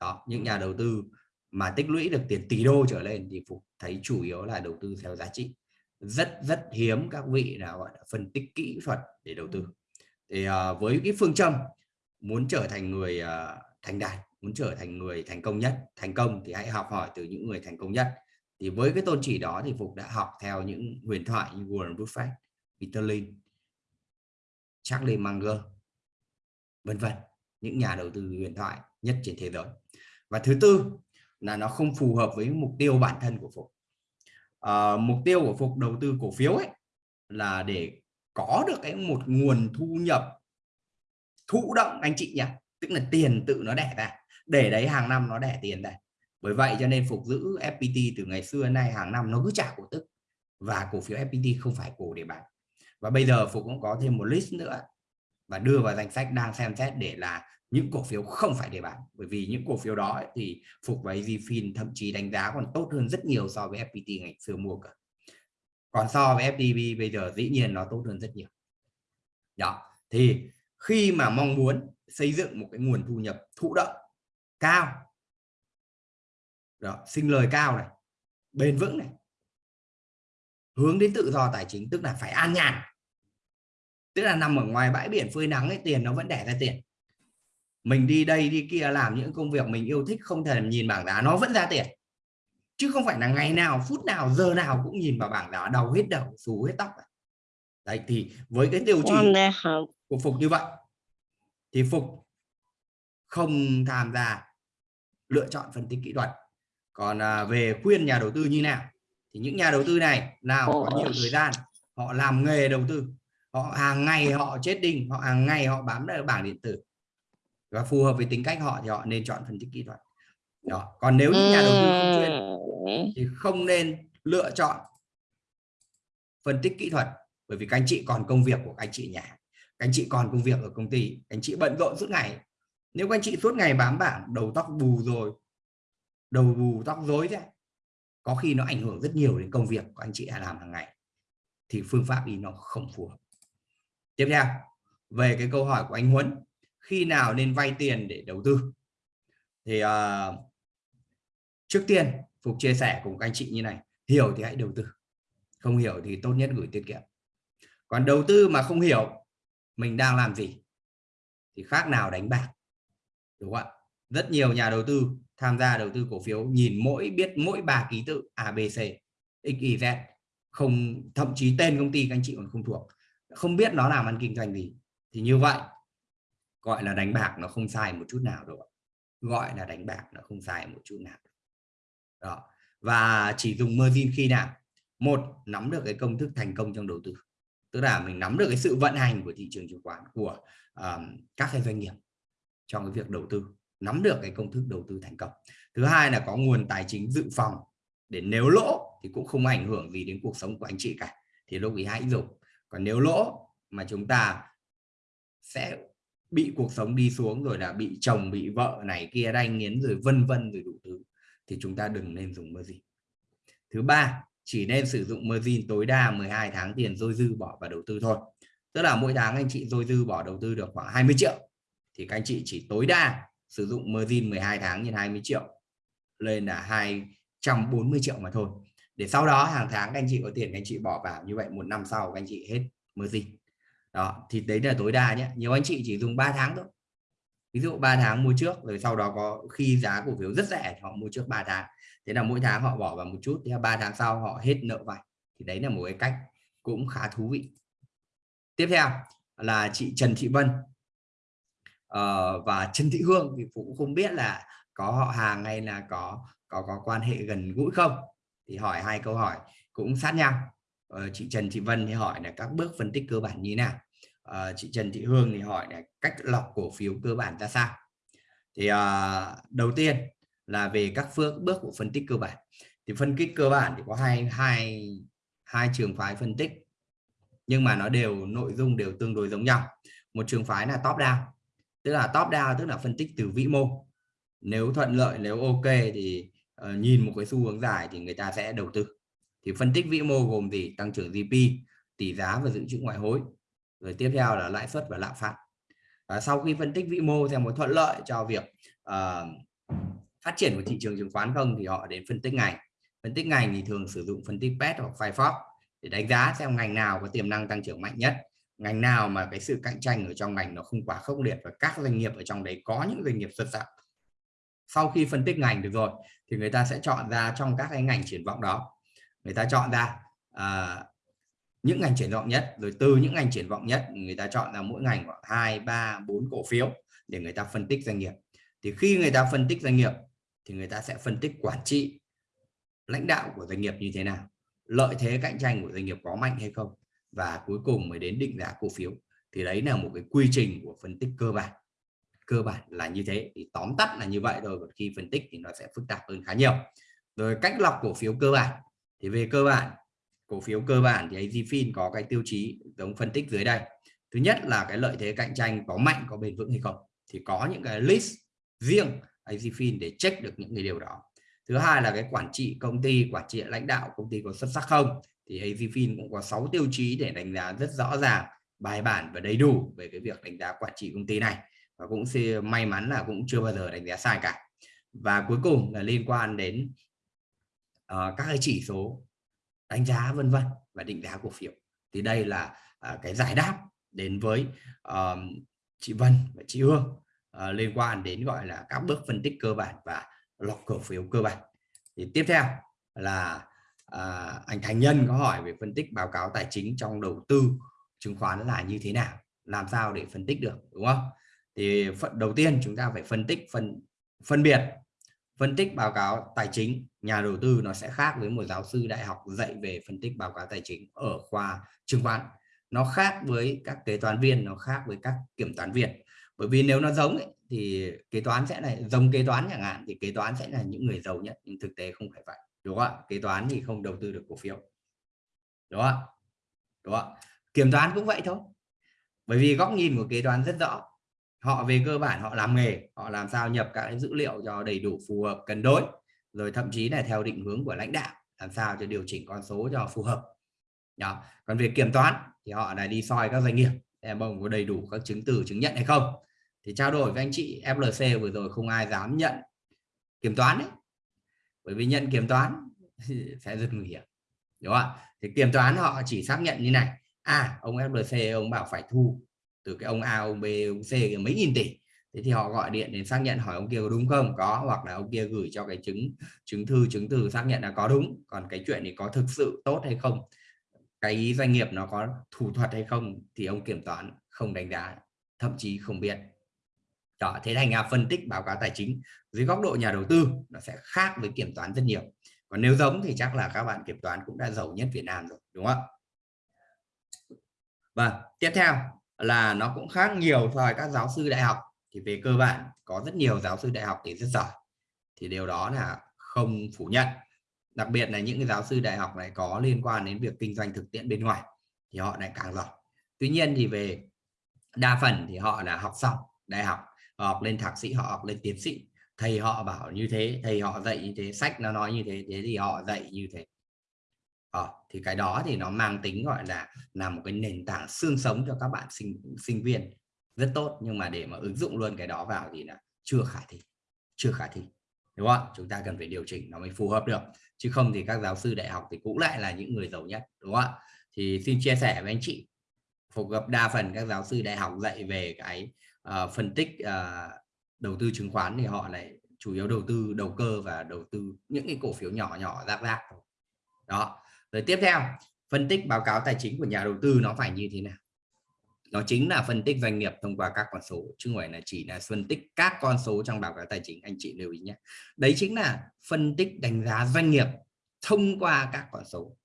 Đó những nhà đầu tư mà tích lũy được tiền tỷ đô trở lên thì phục thấy chủ yếu là đầu tư theo giá trị. Rất rất hiếm các vị nào gọi là phân tích kỹ thuật để đầu tư. Thì uh, với cái phương châm muốn trở thành người uh, thành đạt muốn trở thành người thành công nhất thành công thì hãy học hỏi từ những người thành công nhất. Thì với cái tôn chỉ đó thì phục đã học theo những huyền thoại như Warren Buffett, Peter Lynch, Charlie Munger, vân vân những nhà đầu tư huyền thoại nhất trên thế giới. Và thứ tư là nó không phù hợp với mục tiêu bản thân của phục. À, mục tiêu của phục đầu tư cổ phiếu ấy là để có được cái một nguồn thu nhập thụ động anh chị nhé tức là tiền tự nó đẻ ra để đấy hàng năm nó đẻ tiền đây. Bởi vậy cho nên phục giữ FPT từ ngày xưa nay hàng năm nó cứ trả cổ tức. Và cổ phiếu FPT không phải cổ để bán. Và bây giờ phục cũng có thêm một list nữa. Và đưa vào danh sách đang xem xét để là những cổ phiếu không phải để bán. Bởi vì những cổ phiếu đó ấy, thì phục và EasyFin thậm chí đánh giá còn tốt hơn rất nhiều so với FPT ngày xưa mua cả. Còn so với FDB bây giờ dĩ nhiên nó tốt hơn rất nhiều. Đó. Thì khi mà mong muốn xây dựng một cái nguồn thu nhập thụ động cao. Đó, sinh lời cao này bền vững này. Hướng đến tự do tài chính tức là phải an nhàn. Tức là nằm ở ngoài bãi biển phơi nắng ấy tiền nó vẫn đẻ ra tiền. Mình đi đây đi kia làm những công việc mình yêu thích không thể nhìn bảng giá nó vẫn ra tiền. Chứ không phải là ngày nào phút nào giờ nào cũng nhìn vào bảng giá đầu hết đầu xù hết tóc đấy thì với cái tiêu chí của phục như vậy thì phục không tham gia lựa chọn phân tích kỹ thuật. Còn à, về khuyên nhà đầu tư như nào thì những nhà đầu tư này nào có nhiều thời gian họ làm nghề đầu tư họ hàng ngày họ chết đinh họ hàng ngày họ bám vào bảng điện tử và phù hợp với tính cách họ thì họ nên chọn phân tích kỹ thuật. Đó còn nếu những nhà đầu tư không chuyên thì không nên lựa chọn phân tích kỹ thuật bởi vì các anh chị còn công việc của các anh chị nhà các anh chị còn công việc ở công ty các anh chị bận rộn suốt ngày nếu các anh chị suốt ngày bám bảng đầu tóc bù rồi đầu bù tóc rối thế có khi nó ảnh hưởng rất nhiều đến công việc của anh chị làm hàng ngày thì phương pháp ý nó không phù hợp. Tiếp theo về cái câu hỏi của anh Huấn khi nào nên vay tiền để đầu tư? Thì uh, trước tiên Phục chia sẻ cùng các anh chị như này hiểu thì hãy đầu tư không hiểu thì tốt nhất gửi tiết kiệm. Còn đầu tư mà không hiểu mình đang làm gì? Thì khác nào đánh bạc? Đúng không ạ? Rất nhiều nhà đầu tư tham gia đầu tư cổ phiếu nhìn mỗi biết mỗi ba ký tự ABC XYZ không thậm chí tên công ty các anh chị còn không thuộc. Không biết nó làm ăn kinh doanh gì. Thì như vậy gọi là đánh bạc nó không sai một chút nào đâu gọi là đánh bạc nó không sai một chút nào. Đó. Và chỉ dùng margin khi nào? Một nắm được cái công thức thành công trong đầu tư. Tức là mình nắm được cái sự vận hành của thị trường chứng khoán của um, các cái doanh nghiệp trong cái việc đầu tư, nắm được cái công thức đầu tư thành công. Thứ hai là có nguồn tài chính dự phòng để nếu lỗ thì cũng không ảnh hưởng gì đến cuộc sống của anh chị cả. Thì lúc ý hãy dùng. Còn nếu lỗ mà chúng ta sẽ bị cuộc sống đi xuống rồi là bị chồng, bị vợ này kia đanh nghiến rồi vân vân rồi đủ thứ, thì chúng ta đừng nên dùng margin. Thứ ba, chỉ nên sử dụng margin tối đa 12 tháng tiền dôi dư bỏ vào đầu tư thôi. Tức là mỗi tháng anh chị dôi dư bỏ đầu tư được khoảng 20 triệu thì các anh chị chỉ tối đa sử dụng margin 12 tháng nhân 20 triệu lên là 240 triệu mà thôi. Để sau đó hàng tháng các anh chị có tiền, các anh chị bỏ vào như vậy, một năm sau các anh chị hết margin. Đó, thì đấy là tối đa nhé. Nhiều anh chị chỉ dùng 3 tháng thôi. Ví dụ 3 tháng mua trước, rồi sau đó có khi giá cổ phiếu rất rẻ họ mua trước 3 tháng. Thế là mỗi tháng họ bỏ vào một chút thì 3 tháng sau họ hết nợ vay. Thì đấy là một cái cách cũng khá thú vị. Tiếp theo là chị Trần Thị Vân uh, và Trần Thị Hương thì cũng không biết là có họ hàng hay là có có có quan hệ gần gũi không? Thì hỏi hai câu hỏi cũng sát nhau. Uh, chị Trần Thị Vân thì hỏi là các bước phân tích cơ bản như nào? Uh, chị Trần Thị Hương thì hỏi là cách lọc cổ phiếu cơ bản ra sao? Thì uh, đầu tiên là về các phương bước của phân tích cơ bản. Thì phân tích cơ bản thì có hai hai hai trường phái phân tích nhưng mà nó đều nội dung đều tương đối giống nhau. Một trường phái là top down tức là top down tức là phân tích từ vĩ mô. Nếu thuận lợi nếu ok thì uh, nhìn một cái xu hướng dài thì người ta sẽ đầu tư. Thì phân tích vĩ mô gồm gì? Tăng trưởng GDP tỷ giá và dự trữ ngoại hối. Rồi tiếp theo là lãi suất và lạm phát. Và sau khi phân tích vĩ mô theo một thuận lợi cho việc uh, phát triển của thị trường chứng khoán không thì họ đến phân tích ngành. Phân tích ngành thì thường sử dụng phân tích PET hoặc Firefox để đánh giá xem ngành nào có tiềm năng tăng trưởng mạnh nhất ngành nào mà cái sự cạnh tranh ở trong ngành nó không quá khốc liệt và các doanh nghiệp ở trong đấy có những doanh nghiệp xuất sắc? Sau khi phân tích ngành được rồi thì người ta sẽ chọn ra trong các cái ngành triển vọng đó. Người ta chọn ra à, những ngành triển vọng nhất rồi từ những ngành triển vọng nhất người ta chọn ra mỗi ngành khoảng hai ba bốn cổ phiếu để người ta phân tích doanh nghiệp. Thì khi người ta phân tích doanh nghiệp thì người ta sẽ phân tích quản trị lãnh đạo của doanh nghiệp như thế nào lợi thế cạnh tranh của doanh nghiệp có mạnh hay không và cuối cùng mới đến định giá cổ phiếu. Thì đấy là một cái quy trình của phân tích cơ bản. Cơ bản là như thế, thì tóm tắt là như vậy rồi còn khi phân tích thì nó sẽ phức tạp hơn khá nhiều. Rồi cách lọc cổ phiếu cơ bản. Thì về cơ bản, cổ phiếu cơ bản thì AZFIN có cái tiêu chí giống phân tích dưới đây. Thứ nhất là cái lợi thế cạnh tranh có mạnh, có bền vững hay không? Thì có những cái list riêng AZFIN để check được những cái điều đó. Thứ hai là cái quản trị công ty, quản trị lãnh đạo công ty có xuất sắc không? Thì Hazyfin cũng có 6 tiêu chí để đánh giá rất rõ ràng bài bản và đầy đủ về cái việc đánh giá quản trị công ty này. Và cũng may mắn là cũng chưa bao giờ đánh giá sai cả. Và cuối cùng là liên quan đến uh, các cái chỉ số đánh giá vân vân và định giá cổ phiếu. Thì đây là uh, cái giải đáp đến với uh, chị Vân và chị Hương uh, liên quan đến gọi là các bước phân tích cơ bản và lọc cổ phiếu cơ bản. Thì tiếp theo là à, anh Thành Nhân có hỏi về phân tích báo cáo tài chính trong đầu tư chứng khoán là như thế nào? Làm sao để phân tích được đúng không? Thì phần đầu tiên chúng ta phải phân tích phân phân biệt phân tích báo cáo tài chính. Nhà đầu tư nó sẽ khác với một giáo sư đại học dạy về phân tích báo cáo tài chính ở khoa chứng khoán. Nó khác với các kế toán viên nó khác với các kiểm toán viên. Bởi vì nếu nó giống ấy, thì kế toán sẽ là giống kế toán chẳng hạn thì kế toán sẽ là những người giàu nhất nhưng thực tế không phải vậy đúng không ạ? Kế toán thì không đầu tư được cổ phiếu. Đúng không đúng không kiểm toán cũng vậy thôi. Bởi vì góc nhìn của kế toán rất rõ. Họ về cơ bản họ làm nghề, họ làm sao nhập các dữ liệu cho đầy đủ, phù hợp, cân đối, rồi thậm chí là theo định hướng của lãnh đạo, làm sao cho điều chỉnh con số cho phù hợp. Đó còn về kiểm toán thì họ là đi soi các doanh nghiệp em ông có đầy đủ các chứng từ, chứng nhận hay không. Thì trao đổi với anh chị FLC vừa rồi không ai dám nhận kiểm toán đấy bởi vì nhận kiểm toán sẽ rất nguy hiểm, đúng không ạ? Thì kiểm toán họ chỉ xác nhận như này à ông FLC ông bảo phải thu từ cái ông A, ông B, ông C, mấy nghìn tỷ. Thế thì họ gọi điện đến xác nhận hỏi ông kia có đúng không? Có, hoặc là ông kia gửi cho cái chứng chứng thư, chứng từ xác nhận là có đúng. Còn cái chuyện thì có thực sự tốt hay không? Cái doanh nghiệp nó có thủ thuật hay không? Thì ông kiểm toán không đánh giá, thậm chí không biết đó, thế thành ra phân tích báo cáo tài chính dưới góc độ nhà đầu tư nó sẽ khác với kiểm toán rất nhiều. Còn nếu giống thì chắc là các bạn kiểm toán cũng đã giàu nhất Việt Nam rồi, đúng không và vâng, tiếp theo là nó cũng khác nhiều so với các giáo sư đại học. Thì về cơ bản có rất nhiều giáo sư đại học thì rất giỏi, thì điều đó là không phủ nhận. Đặc biệt là những cái giáo sư đại học này có liên quan đến việc kinh doanh thực tiễn bên ngoài thì họ lại càng giỏi. Tuy nhiên thì về đa phần thì họ là học xong đại học học lên thạc sĩ họ học lên tiến sĩ. Thầy họ bảo như thế thầy họ dạy như thế sách nó nói như thế thế thì họ dạy như thế. Ờ, thì cái đó thì nó mang tính gọi là là một cái nền tảng xương sống cho các bạn sinh sinh viên. Rất tốt nhưng mà để mà ứng dụng luôn cái đó vào thì là chưa khả thi chưa khả thi đúng không chúng ta cần phải điều chỉnh nó mới phù hợp được. Chứ không thì các giáo sư đại học thì cũng lại là những người giàu nhất đúng không ạ? Thì xin chia sẻ với anh chị. Phục gặp đa phần các giáo sư đại học dạy về cái uh, phân tích uh, đầu tư chứng khoán thì họ lại chủ yếu đầu tư đầu cơ và đầu tư những cái cổ phiếu nhỏ nhỏ rác rác đó rồi tiếp theo phân tích báo cáo tài chính của nhà đầu tư nó phải như thế nào? Nó chính là phân tích doanh nghiệp thông qua các con số chứ không phải là chỉ là phân tích các con số trong báo cáo tài chính anh chị lưu ý nhé. Đấy chính là phân tích đánh giá doanh nghiệp thông qua các con số.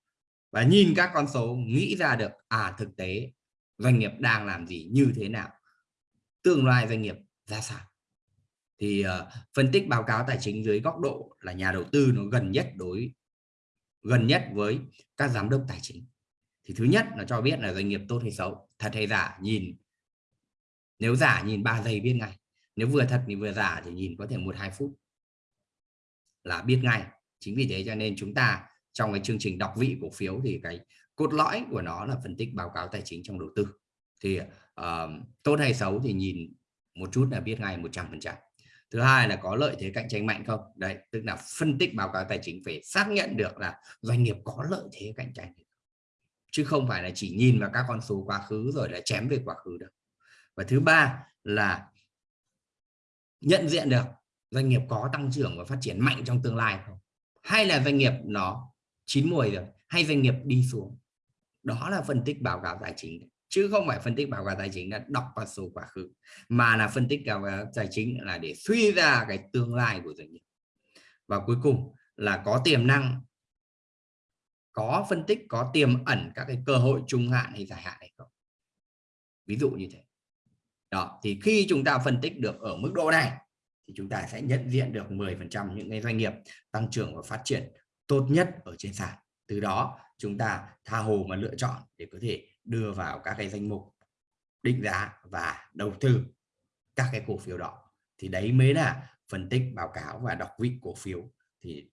Và nhìn các con số nghĩ ra được à thực tế doanh nghiệp đang làm gì như thế nào? Tương lai doanh nghiệp ra sao. Thì uh, phân tích báo cáo tài chính dưới góc độ là nhà đầu tư nó gần nhất đối gần nhất với các giám đốc tài chính. Thì thứ nhất là cho biết là doanh nghiệp tốt hay xấu thật hay giả nhìn. Nếu giả nhìn 3 giây biết ngay nếu vừa thật thì vừa giả thì nhìn có thể một hai phút là biết ngay. Chính vì thế cho nên chúng ta trong cái chương trình đọc vị cổ phiếu thì cái cốt lõi của nó là phân tích báo cáo tài chính trong đầu tư. Thì uh, tốt hay xấu thì nhìn một chút là biết ngay 100 phần trăm. Thứ hai là có lợi thế cạnh tranh mạnh không? Đấy tức là phân tích báo cáo tài chính phải xác nhận được là doanh nghiệp có lợi thế cạnh tranh chứ không phải là chỉ nhìn vào các con số quá khứ rồi là chém về quá khứ được và thứ ba là nhận diện được doanh nghiệp có tăng trưởng và phát triển mạnh trong tương lai không? Hay là doanh nghiệp nó chín mùi rồi hay doanh nghiệp đi xuống? Đó là phân tích báo cáo tài chính chứ không phải phân tích báo cáo tài chính là đọc vào số quá khứ, mà là phân tích báo cáo tài chính là để suy ra cái tương lai của doanh nghiệp. Và cuối cùng là có tiềm năng, có phân tích, có tiềm ẩn các cái cơ hội trung hạn hay dài hạn hay không. Ví dụ như thế. Đó, thì khi chúng ta phân tích được ở mức độ này, thì chúng ta sẽ nhận diện được 10% những cái doanh nghiệp tăng trưởng và phát triển tốt nhất ở trên sàn. Từ đó, chúng ta tha hồ mà lựa chọn để có thể đưa vào các cái danh mục định giá và đầu tư các cái cổ phiếu đó. Thì đấy mới là phân tích báo cáo và đọc vị cổ phiếu. Thì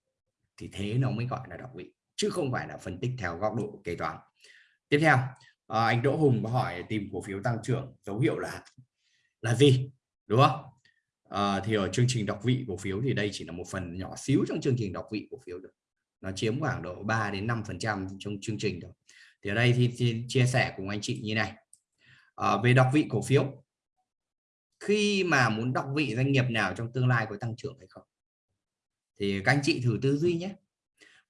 thì thế nó mới gọi là đọc vị chứ không phải là phân tích theo góc độ kế toán. Tiếp theo à, anh Đỗ Hùng có hỏi tìm cổ phiếu tăng trưởng dấu hiệu là là gì đúng không? À, thì ở chương trình đọc vị cổ phiếu thì đây chỉ là một phần nhỏ xíu trong chương trình đọc vị cổ phiếu được nó chiếm khoảng độ 3 đến 5 phần trăm trong chương trình thôi thì ở đây thì, thì chia sẻ cùng anh chị như này. À, về đọc vị cổ phiếu khi mà muốn đọc vị doanh nghiệp nào trong tương lai có tăng trưởng hay không? Thì các anh chị thử tư duy nhé.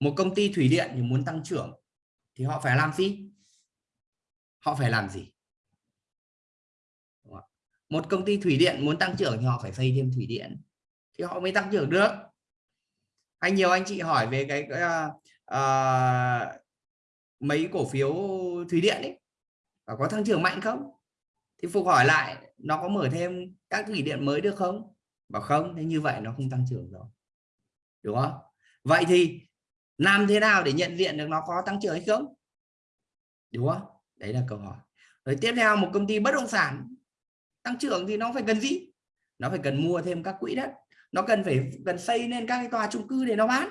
Một công ty thủy điện thì muốn tăng trưởng thì họ phải làm gì? Họ phải làm gì? Một công ty thủy điện muốn tăng trưởng thì họ phải xây thêm thủy điện thì họ mới tăng trưởng được. Hay nhiều anh chị hỏi về cái, cái uh, uh, mấy cổ phiếu thủy điện ấy và có tăng trưởng mạnh không? Thì phục hỏi lại, nó có mở thêm các thủy điện mới được không? Bảo không, thế như vậy nó không tăng trưởng rồi. Đúng không? Vậy thì làm thế nào để nhận diện được nó có tăng trưởng hay không? Đúng không? Đấy là câu hỏi. Rồi tiếp theo, một công ty bất động sản tăng trưởng thì nó phải cần gì? Nó phải cần mua thêm các quỹ đất. Nó cần phải, cần xây lên các cái tòa chung cư để nó bán.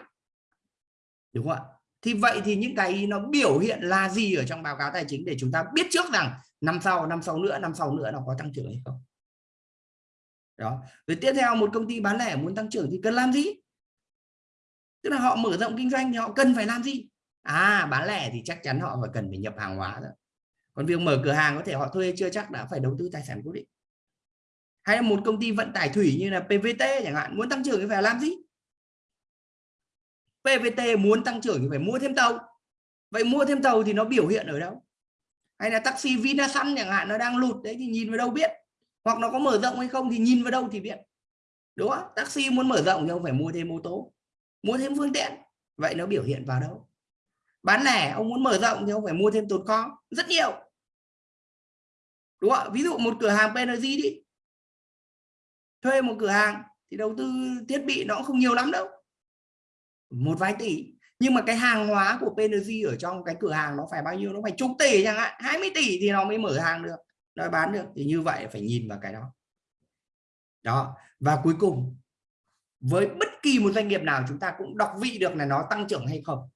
Đúng không ạ? Thì vậy thì những cái nó biểu hiện là gì ở trong báo cáo tài chính để chúng ta biết trước rằng năm sau năm sau nữa, năm sau nữa nó có tăng trưởng hay không? Đó. Rồi tiếp theo, một công ty bán lẻ muốn tăng trưởng thì cần làm gì? Tức là họ mở rộng kinh doanh thì họ cần phải làm gì? À bán lẻ thì chắc chắn họ phải cần phải nhập hàng hóa rồi. Còn việc mở cửa hàng có thể họ thuê chưa chắc đã phải đầu tư tài sản cố định. Hay là một công ty vận tải thủy như là PVT chẳng hạn, muốn tăng trưởng thì phải làm gì? PVT muốn tăng trưởng thì phải mua thêm tàu. Vậy mua thêm tàu thì nó biểu hiện ở đâu? Hay là taxi Vinasun chẳng hạn, nó đang lụt đấy thì nhìn vào đâu biết? Hoặc nó có mở rộng hay không thì nhìn vào đâu thì biết. Đúng không? Taxi muốn mở rộng thì không phải mua thêm ô tô, mua thêm phương tiện. Vậy nó biểu hiện vào đâu? Bán lẻ, ông muốn mở rộng thì ông phải mua thêm tồn kho, rất nhiều. Đúng không? Ví dụ một cửa hàng PNG đi. Thuê một cửa hàng thì đầu tư thiết bị nó cũng không nhiều lắm đâu một vài tỷ. Nhưng mà cái hàng hóa của PNG ở trong cái cửa hàng nó phải bao nhiêu? Nó phải chục tỷ chẳng hạn. 20 tỷ thì nó mới mở hàng được, nó bán được. Thì như vậy phải nhìn vào cái đó. Đó. Và cuối cùng, với bất kỳ một doanh nghiệp nào chúng ta cũng đọc vị được là nó tăng trưởng hay không.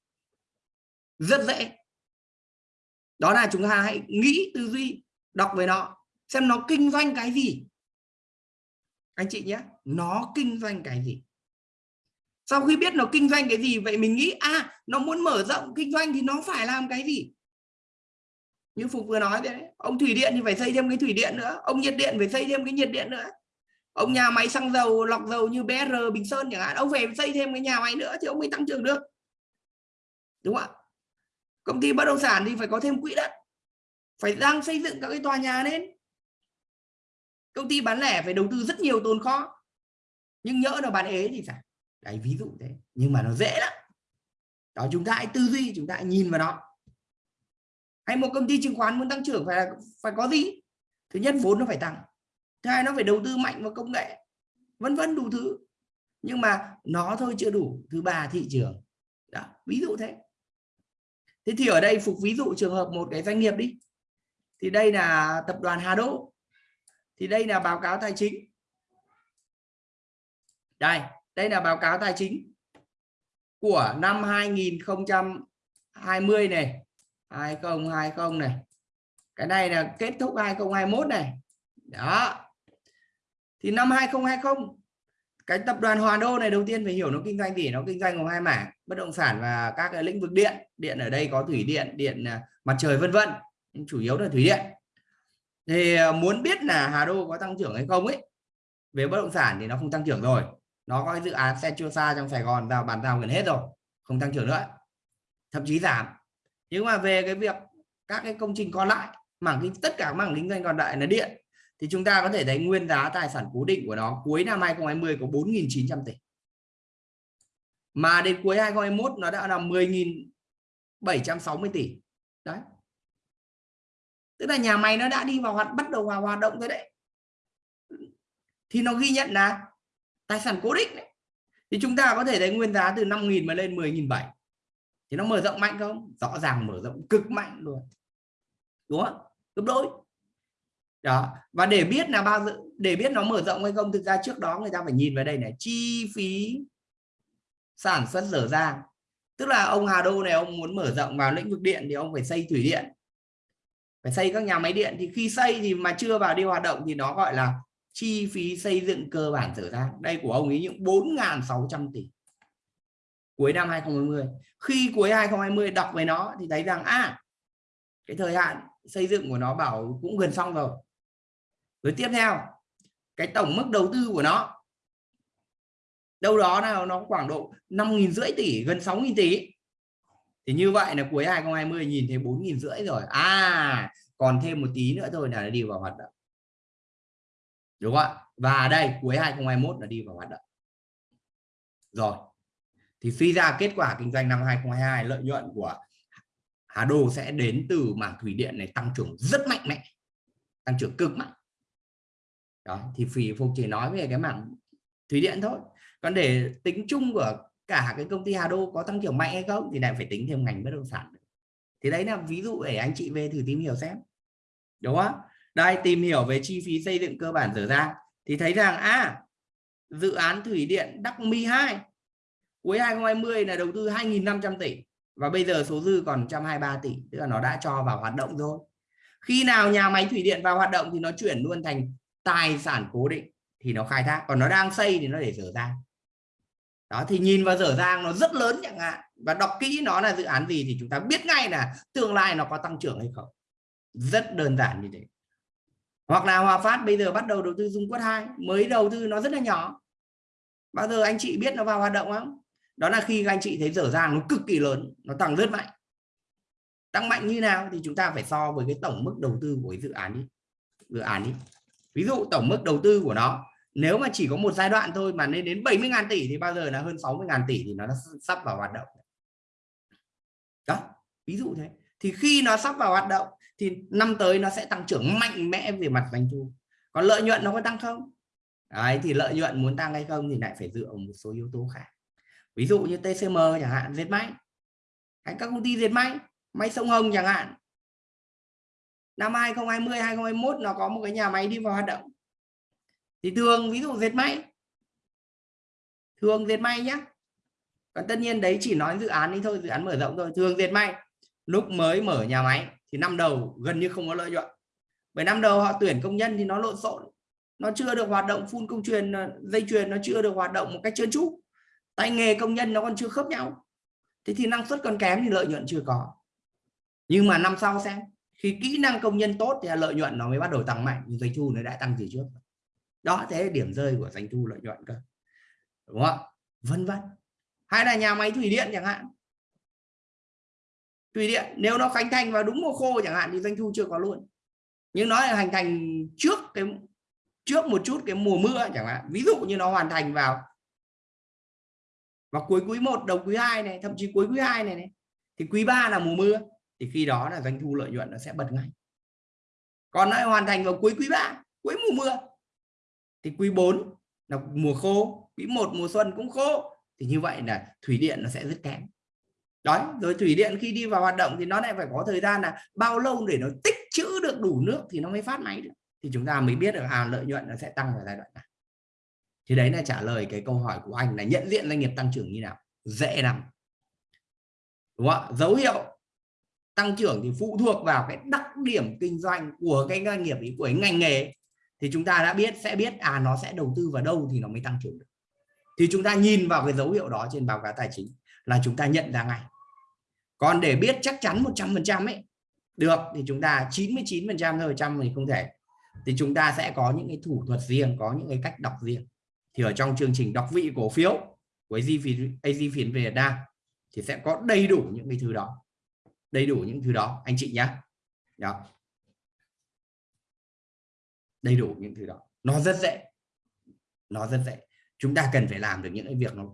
Rất dễ. Đó là chúng ta hãy nghĩ tư duy, đọc về nó, xem nó kinh doanh cái gì. Anh chị nhé, nó kinh doanh cái gì? Sau khi biết nó kinh doanh cái gì, vậy mình nghĩ à nó muốn mở rộng kinh doanh thì nó phải làm cái gì? Như phục vừa nói đấy, ông thủy điện thì phải xây thêm cái thủy điện nữa, ông nhiệt điện phải xây thêm cái nhiệt điện nữa. Ông nhà máy xăng dầu, lọc dầu như BR Bình Sơn chẳng hạn, ông phải xây thêm cái nhà máy nữa thì ông mới tăng trưởng được. Đúng không ạ? Công ty bất động sản thì phải có thêm quỹ đất, phải đang xây dựng các cái tòa nhà lên. Công ty bán lẻ phải đầu tư rất nhiều tồn kho, nhưng nhỡ nó bán ế thì sao đấy, ví dụ thế. Nhưng mà nó dễ lắm. Đó, chúng ta hãy tư duy, chúng ta hãy nhìn vào nó hay một công ty chứng khoán muốn tăng trưởng phải là, phải có gì? Thứ nhất, vốn nó phải tăng. Thứ hai, nó phải đầu tư mạnh vào công nghệ. Vân vân đủ thứ. Nhưng mà nó thôi chưa đủ. Thứ ba, thị trường. Đó, ví dụ thế. Thế thì ở đây phục ví dụ trường hợp một cái doanh nghiệp đi. Thì đây là tập đoàn Hà Đô. Thì đây là báo cáo tài chính. Đây đây là báo cáo tài chính của năm 2020 này 2020 này. Cái này là kết thúc 2021 này. Đó. Thì năm 2020 cái tập đoàn Hòa Đô này đầu tiên phải hiểu nó kinh doanh gì? Nó kinh doanh gồm hai mảng, bất động sản và các cái lĩnh vực điện. Điện ở đây có thủy điện điện à, mặt trời vân vân chủ yếu là thủy điện. Thì à, muốn biết là Hà Đô có tăng trưởng hay không ấy, về bất động sản thì nó không tăng trưởng rồi nó có dự án xe chua xa trong Sài Gòn, vào bàn giao gần hết rồi, không tăng trưởng nữa. Thậm chí giảm. Nhưng mà về cái việc các cái công trình còn lại, mảng kinh, tất cả mảng kinh doanh còn lại là điện, thì chúng ta có thể thấy nguyên giá tài sản cố định của nó cuối năm 2020 có 4.900 tỷ. Mà đến cuối 2021 nó đã là 10.760 tỷ. Đấy. Tức là nhà máy nó đã đi vào hoạt, bắt đầu vào hoạt động rồi đấy. Thì nó ghi nhận là tài sản cố định đấy. thì chúng ta có thể thấy nguyên giá từ 5.000 mà lên 10.700 thì nó mở rộng mạnh không? Rõ ràng mở rộng cực mạnh luôn. Đúng không? Gấp đôi. Đó. Và để biết là bao giờ, để biết nó mở rộng hay không, thực ra trước đó người ta phải nhìn vào đây này. Chi phí sản xuất dở dang. Tức là ông Hà Đô này, ông muốn mở rộng vào lĩnh vực điện thì ông phải xây thủy điện. Phải xây các nhà máy điện. Thì khi xây thì mà chưa vào đi hoạt động thì nó gọi là chi phí xây dựng cơ bản trở ra. Đây của ông ấy những 4.600 tỷ. Cuối năm 2020 khi cuối 2020 đọc về nó thì thấy rằng à cái thời hạn xây dựng của nó bảo cũng gần xong rồi. Rồi tiếp theo, cái tổng mức đầu tư của nó, đâu đó nào nó khoảng độ năm nghìn rưỡi tỷ, gần sáu nghìn tỷ. Thì như vậy là cuối 2020 nhìn thấy bốn nghìn rưỡi rồi. À còn thêm một tí nữa thôi là nó đi vào hoạt động đúng không ạ? Và đây, cuối 2021 là đi vào hoạt động. Rồi. Thì suy ra kết quả kinh doanh năm 2022 lợi nhuận của Hà Đô sẽ đến từ mảng thủy điện này tăng trưởng rất mạnh mẽ, tăng trưởng cực mạnh. Đó, thì phì phục chỉ nói về cái mảng thủy điện thôi. Còn để tính chung của cả cái công ty Hà Đô có tăng trưởng mạnh hay không thì lại phải tính thêm ngành bất động sản. Thì đấy là ví dụ để anh chị về thử tìm hiểu xem. Đúng không đây, tìm hiểu về chi phí xây dựng cơ bản dở dang. Thì thấy rằng à dự án thủy điện Đắc Mi 2 cuối 2020 là đầu tư 2.500 tỷ và bây giờ số dư còn 123 tỷ, tức là nó đã cho vào hoạt động rồi. Khi nào nhà máy thủy điện vào hoạt động thì nó chuyển luôn thành tài sản cố định, thì nó khai thác. Còn nó đang xây thì nó để dở dang. Đó, thì nhìn vào dở dang nó rất lớn chẳng hạn, và đọc kỹ nó là dự án gì thì chúng ta biết ngay là tương lai nó có tăng trưởng hay không. Rất đơn giản như thế hoặc là Hòa Phát bây giờ bắt đầu đầu tư Dung Quất 2 mới đầu tư nó rất là nhỏ. Bao giờ anh chị biết nó vào hoạt động không? Đó là khi anh chị thấy dở dàng nó cực kỳ lớn, nó tăng rất mạnh. Tăng mạnh như nào thì chúng ta phải so với cái tổng mức đầu tư của cái dự án đi. Dự án đi. Ví dụ tổng mức đầu tư của nó, nếu mà chỉ có một giai đoạn thôi mà lên đến 70.000 tỷ thì bao giờ là hơn 60.000 tỷ thì nó sắp vào hoạt động. Đó, ví dụ thế. Thì khi nó sắp vào hoạt động thì năm tới nó sẽ tăng trưởng mạnh mẽ về mặt doanh thu. Còn lợi nhuận nó có tăng không? Đấy, thì lợi nhuận muốn tăng hay không thì lại phải dựa vào một số yếu tố khác. Ví dụ như TCM chẳng hạn dệt may. Hay các công ty dệt may may sông Hồng chẳng hạn. Năm 2020 2021 nó có một cái nhà máy đi vào hoạt động. Thì thường ví dụ dệt may. Thường dệt may nhé còn tất nhiên đấy chỉ nói dự án đi thôi dự án mở rộng thôi. Thường dệt may lúc mới mở nhà máy thì năm đầu gần như không có lợi nhuận. Bởi năm đầu họ tuyển công nhân thì nó lộn xộn. Nó chưa được hoạt động phun công truyền ờ, dây chuyền, nó chưa được hoạt động một cách trơn tru. Tay nghề công nhân nó còn chưa khớp nhau. Thế thì năng suất còn kém thì lợi nhuận chưa có. Nhưng mà năm sau xem, khi kỹ năng công nhân tốt thì lợi nhuận nó mới bắt đầu tăng mạnh. Nhưng doanh thu nó đã tăng từ trước đó, thế là điểm rơi của doanh thu lợi nhuận cơ. Đúng không vân vân. Hay là nhà máy thủy điện chẳng hạn thủy điện nếu nó khánh thành vào đúng mùa khô chẳng hạn thì doanh thu chưa có luôn. Nhưng nó là hành thành trước cái trước một chút cái mùa mưa chẳng hạn. Ví dụ như nó hoàn thành vào vào cuối quý 1 đầu quý 2 này thậm chí cuối quý 2 này, này thì quý 3 là mùa mưa thì khi đó là doanh thu lợi nhuận nó sẽ bật ngay. Còn nó hoàn thành vào cuối quý 3 cuối mùa mưa thì quý 4 là mùa khô quý 1 mùa xuân cũng khô thì như vậy là thủy điện nó sẽ rất kém đó rồi thủy điện khi đi vào hoạt động thì nó lại phải có thời gian là bao lâu để nó tích trữ được đủ nước thì nó mới phát máy được. Thì chúng ta mới biết được à lợi nhuận nó sẽ tăng vào giai đoạn này. Thì đấy là trả lời cái câu hỏi của anh là nhận diện doanh nghiệp tăng trưởng như nào? Dễ lắm. Đúng không dấu hiệu tăng trưởng thì phụ thuộc vào cái đặc điểm kinh doanh của cái doanh nghiệp của cái ngành nghề. Thì chúng ta đã biết, sẽ biết à nó sẽ đầu tư vào đâu thì nó mới tăng trưởng được. Thì chúng ta nhìn vào cái dấu hiệu đó trên báo cáo tài chính là chúng ta nhận ra ngay còn để biết chắc chắn 100% ấy, được thì chúng ta 99% thôi, trăm thì không thể. Thì chúng ta sẽ có những cái thủ thuật riêng, có những cái cách đọc riêng. Thì ở trong chương trình đọc vị cổ phiếu của AZ phiền Việt Nam thì sẽ có đầy đủ những cái thứ đó. Đầy đủ những thứ đó, anh chị nhé đó. Đầy đủ những thứ đó. Nó rất dễ. Nó rất dễ. Chúng ta cần phải làm được những cái việc nó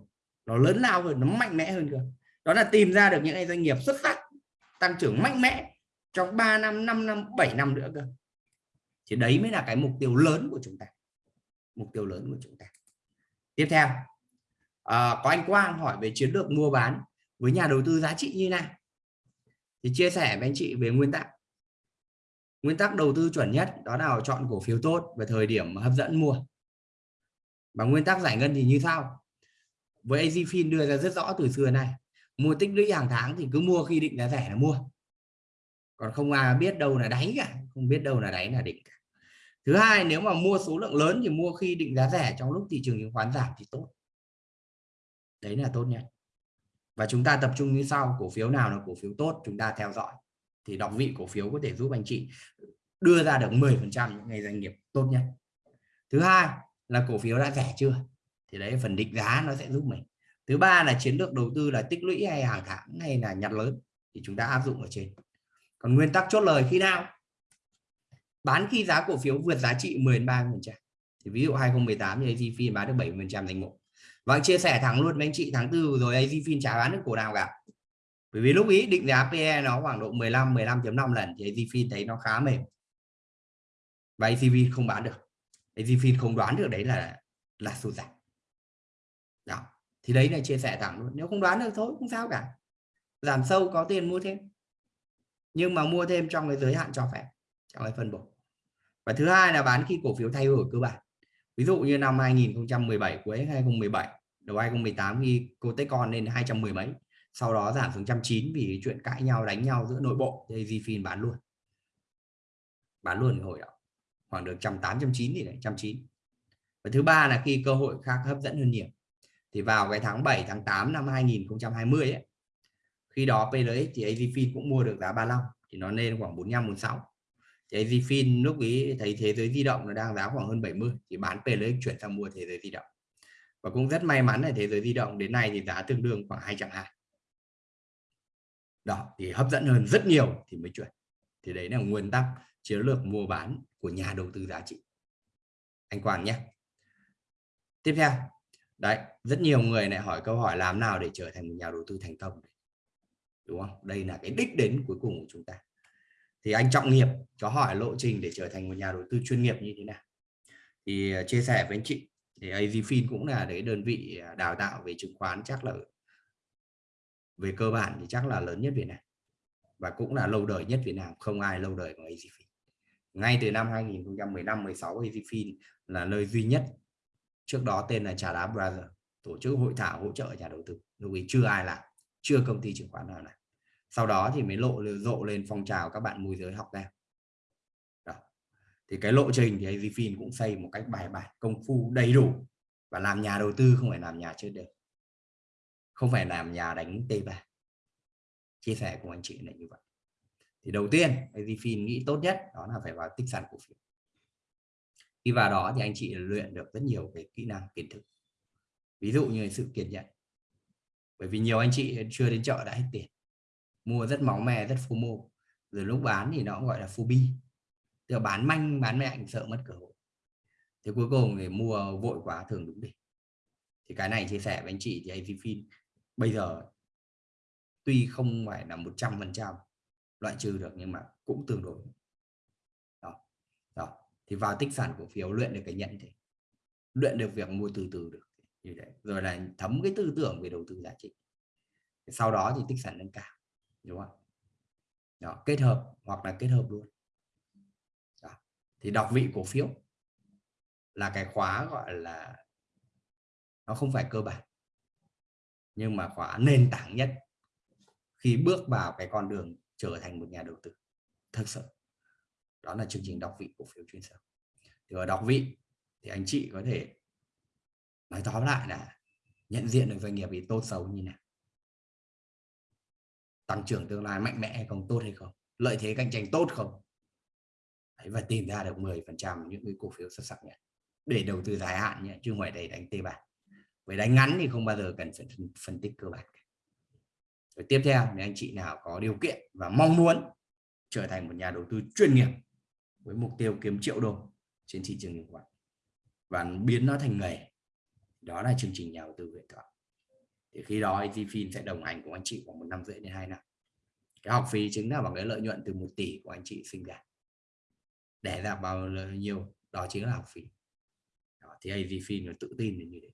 nó lớn lao hơn, nó mạnh mẽ hơn cơ đó là tìm ra được những cái doanh nghiệp xuất sắc tăng trưởng mạnh mẽ trong 3 năm 5 năm 7 năm nữa cơ. Thì đấy mới là cái mục tiêu lớn của chúng ta. Mục tiêu lớn của chúng ta. Tiếp theo à, có anh Quang hỏi về chiến lược mua bán với nhà đầu tư giá trị như nào. Thì chia sẻ với anh chị về nguyên tắc. Nguyên tắc đầu tư chuẩn nhất đó là chọn cổ phiếu tốt và thời điểm hấp dẫn mua. Và nguyên tắc giải ngân thì như sau. Với AZFIN đưa ra rất rõ từ xưa này mua tích lũy hàng tháng thì cứ mua khi định giá rẻ là mua. Còn không ai biết đâu là đáy cả, không biết đâu là đáy là đỉnh cả. Thứ hai, nếu mà mua số lượng lớn thì mua khi định giá rẻ, trong lúc thị trường chứng khoán giảm thì tốt. Đấy là tốt nhất. Và chúng ta tập trung như sau, cổ phiếu nào là cổ phiếu tốt, chúng ta theo dõi. Thì đọc vị cổ phiếu có thể giúp anh chị đưa ra được 10 phần trăm những ngày doanh nghiệp tốt nhất. Thứ hai là cổ phiếu đã rẻ chưa? Thì đấy, phần định giá nó sẽ giúp mình thứ ba là chiến lược đầu tư là tích lũy hay hàng tháng hay là nhặt lớn thì chúng ta áp dụng ở trên. Còn nguyên tắc chốt lời khi nào? Bán khi giá cổ phiếu vượt giá trị 10 30 phần trăm. Thì ví dụ 2018 thì AZFIN bán được 70 phần trăm danh mục và chia sẻ thẳng luôn với anh chị, tháng tư rồi AZFIN trả bán được cổ nào cả. Bởi vì lúc ý định giá PE nó khoảng độ 15 15.5 lần thì AZFIN thấy nó khá mềm. Và AZFIN không bán được. AZFIN không đoán được đấy là là sụt giảm. Đó thì đấy là chia sẻ thẳng luôn. Nếu không đoán được thôi, không sao cả. Giảm sâu, có tiền mua thêm. Nhưng mà mua thêm trong cái giới hạn cho phép, trong cái phân bổ. Và thứ hai là bán khi cổ phiếu thay đổi cơ bản. Ví dụ như năm 2017 cuối 2017 đầu 2018 khi cô Techcon lên 210 mấy. Sau đó giảm xuống 109 vì chuyện cãi nhau, đánh nhau giữa nội bộ thì Zfin bán luôn. Bán luôn hồi đó. Khoảng được 108 109 thì đấy 190 và thứ ba là khi cơ hội khác hấp dẫn hơn nhiều thì vào cái tháng 7 tháng 8 năm 2020 ấy, khi đó PLX thì AZFIN cũng mua được giá 35 thì nó lên khoảng 45 46 thì AZFIN lúc ý thấy thế giới di động nó đang giá khoảng hơn 70 thì bán PLX chuyển sang mua thế giới di động. Và cũng rất may mắn là thế giới di động đến nay thì giá tương đương khoảng 220 đó thì hấp dẫn hơn rất nhiều thì mới chuyển. Thì đấy là nguyên tắc chiến lược mua bán của nhà đầu tư giá trị. Anh Quang nhé. Tiếp theo đấy, rất nhiều người lại hỏi câu hỏi làm nào để trở thành một nhà đầu tư thành công đúng không? Đây là cái đích đến cuối cùng của chúng ta. Thì anh Trọng Nghiệp có hỏi lộ trình để trở thành một nhà đầu tư chuyên nghiệp như thế nào? Thì à, chia sẻ với anh chị, thì AZFIN cũng là đấy đơn vị à, đào tạo về chứng khoán chắc là về cơ bản thì chắc là lớn nhất Việt Nam và cũng là lâu đời nhất Việt Nam, không ai lâu đời bằng AZFIN ngay từ năm 2015 16 AZFIN là nơi duy nhất trước đó tên là Trà Đá Brother, tổ chức hội thảo hỗ trợ nhà đầu tư, lúc ấy chưa ai làm, chưa công ty chứng khoán nào làm. Sau đó thì mới lộ rộ lên phong trào các bạn môi giới học ra đó. thì cái lộ trình thì AZFIN cũng xây một cách bài bản, công phu, đầy đủ và làm nhà đầu tư, không phải làm nhà chơi đều không phải làm nhà đánh T3 chia sẻ cùng anh chị là như vậy. Thì đầu tiên AZFIN nghĩ tốt nhất đó là phải vào tích sản cổ phiếu khi vào đó thì anh chị luyện được rất nhiều cái kỹ năng, kiến thức. Ví dụ như sự kiên nhẫn. Bởi vì nhiều anh chị chưa đến chợ đã hết tiền. Mua rất máu mè rất FOMO rồi lúc bán thì nó gọi là phobia tức là bán manh, bán mạnh sợ mất cơ hội. Thì cuối cùng thì mua vội quá, thường đúng đi thì cái này chia sẻ với anh chị thì AZFIN bây giờ tuy không phải là 100 phần trăm loại trừ được nhưng mà cũng tương đối thì vào tích sản cổ phiếu luyện được cái nhận thế luyện được việc mua từ từ được. Như vậy rồi là thấm cái tư tưởng về đầu tư giá trị. Sau đó thì tích sản nâng cao. Đúng không đó, kết hợp hoặc là kết hợp luôn. Đó. thì đọc vị cổ phiếu là cái khóa gọi là nó không phải cơ bản nhưng mà khóa nền tảng nhất khi bước vào cái con đường trở thành một nhà đầu tư. Thực sự đó là chương trình đọc vị cổ phiếu chuyên sâu. Thì ở đọc vị thì anh chị có thể nói tóm lại là nhận diện được doanh nghiệp bị tốt xấu như nào. Tăng trưởng tương lai mạnh mẽ hay không tốt hay không lợi thế cạnh tranh tốt không. Đấy, và tìm ra được 10 phần trăm những cái cổ phiếu xuất sắc nhất để đầu tư dài hạn nhé chứ ngoài đây đánh tê bản với đánh ngắn thì không bao giờ cần phải phân tích cơ bản. Rồi tiếp theo nếu anh chị nào có điều kiện và mong muốn trở thành một nhà đầu tư chuyên nghiệp với mục tiêu kiếm triệu đô trên thị trường chứng khoán. Và biến nó thành nghề. Đó là chương trình nhà đầu tư huyền thoại. Thì khi đó AZFIN sẽ đồng hành cùng anh chị khoảng một năm rưỡi đến hai năm. Cái học phí chính là bằng cái lợi nhuận từ một tỷ của anh chị sinh ra. Để ra bao nhiêu đó chính là học phí. Đó, thì AZFIN nó tự tin như thế.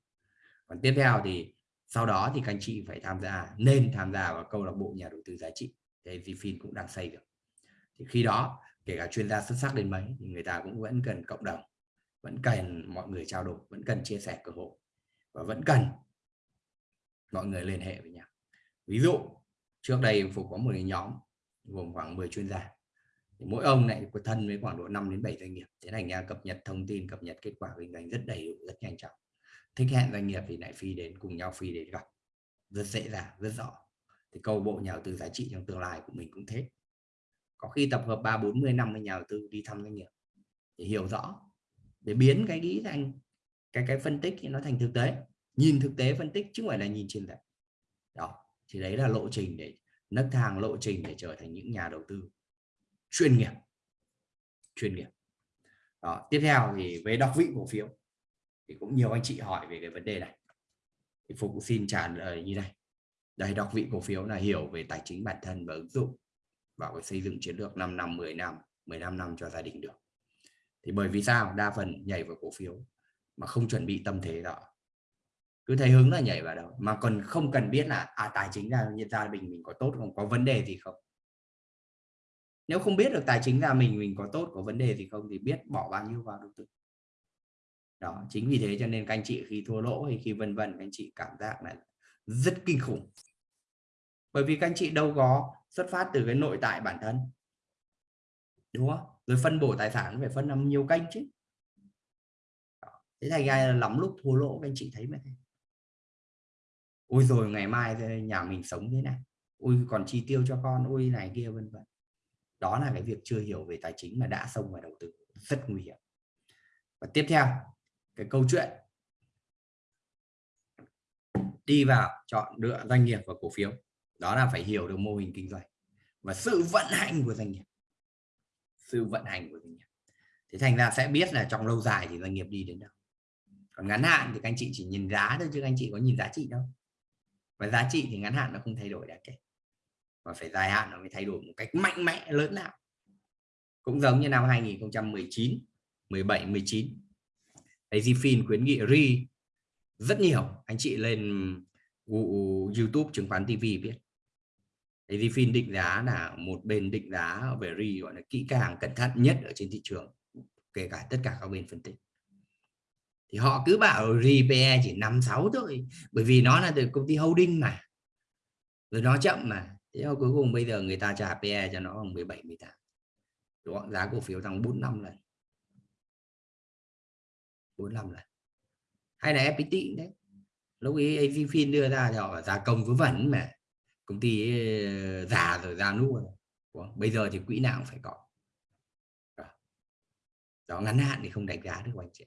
Còn tiếp theo thì sau đó thì các anh chị phải tham gia nên tham gia vào câu lạc bộ nhà đầu tư giá trị. Thì AZFIN cũng đang xây được. Thì khi đó kể cả chuyên gia xuất sắc đến mấy, thì người ta cũng vẫn cần cộng đồng, vẫn cần mọi người trao đổi, vẫn cần chia sẻ cơ hội, và vẫn cần mọi người liên hệ với nhau. Ví dụ, trước đây phục có một cái nhóm, gồm khoảng 10 chuyên gia. Thì mỗi ông này có thân với khoảng độ 5 đến 7 doanh nghiệp. Thế thành ra cập nhật thông tin, cập nhật kết quả kinh doanh rất đầy đủ, rất nhanh chóng. Thích hẹn doanh nghiệp thì lại phi đến, cùng nhau phi đến gặp. Rất dễ dàng, rất rõ. Thì câu bộ nhà đầu tư giá trị trong tương lai của mình cũng thế có khi tập hợp ba, bốn mươi, năm với nhà đầu tư đi thăm doanh nghiệp để hiểu rõ, để biến cái nghĩ thành, cái cái phân tích nó thành thực tế. Nhìn thực tế phân tích chứ không phải là nhìn trên đấy đó, thì đấy là lộ trình để nấc thang, lộ trình để trở thành những nhà đầu tư chuyên nghiệp. Chuyên nghiệp. Đó, tiếp theo thì về đọc vị cổ phiếu thì cũng nhiều anh chị hỏi về cái vấn đề này. Thì phục xin trả lời như này. Đây, đọc vị cổ phiếu là hiểu về tài chính bản thân và ứng dụng vào cái xây dựng chiến lược 5 năm 10 năm 15 năm cho gia đình được. Thì bởi vì sao? Đa phần nhảy vào cổ phiếu mà không chuẩn bị tâm thế đó. Cứ thấy hứng là nhảy vào đâu mà còn không cần biết là à tài chính ra gia đình mình có tốt không, có vấn đề gì không? Nếu không biết được tài chính ra mình mình có tốt, có vấn đề gì không thì biết bỏ bao nhiêu vào đầu tư. Đó, chính vì thế cho nên các anh chị khi thua lỗ hay khi vân vân, các anh chị cảm giác là rất kinh khủng. Bởi vì các anh chị đâu có xuất phát từ cái nội tại bản thân. Đúng không? Rồi phân bổ tài sản phải phân làm nhiều kênh chứ. Thế thành ra là lắm lúc thua lỗ, các anh chị thấy mà ôi rồi ngày mai nhà mình sống thế này. Ôi còn chi tiêu cho con ôi này kia, vân vân. Đó là cái việc chưa hiểu về tài chính mà đã xông vào đầu tư. Rất nguy hiểm. Và tiếp theo, cái câu chuyện. Đi vào chọn lựa doanh nghiệp và cổ phiếu đó là phải hiểu được mô hình kinh doanh và sự vận hành của doanh nghiệp. Sự vận hành của doanh nghiệp. Thế thành ra sẽ biết là trong lâu dài thì doanh nghiệp đi đến đâu. Còn ngắn hạn thì các anh chị chỉ nhìn giá thôi chứ các anh chị có nhìn giá trị đâu. Và giá trị thì ngắn hạn nó không thay đổi đáng kể. Và phải dài hạn nó mới thay đổi một cách mạnh mẽ, lớn nào cũng giống như năm 2019 17 19 AZFIN khuyến nghị RI rất nhiều. Anh chị lên YouTube chứng khoán TV biết. AZFIN định giá là một bên định giá về RI gọi là kỹ càng cẩn thận nhất ở trên thị trường, kể cả tất cả các bên phân tích. Thì họ cứ bảo RPE chỉ 5 6 thôi, bởi vì nó là từ công ty holding mà. Rồi nó chậm mà. Thế mà cuối cùng bây giờ người ta trả PE cho nó bằng 17 18 đúng giá cổ phiếu tăng 45 lần. 45 lần. Hay là FPT đấy lúc ấy AVFIN đưa ra thì họ giá công vớ vẩn mà công ty ờ, già rồi ra nua rồi. bây giờ thì quỹ nào cũng phải có. Đó. Ngắn hạn thì không đánh giá được anh chị.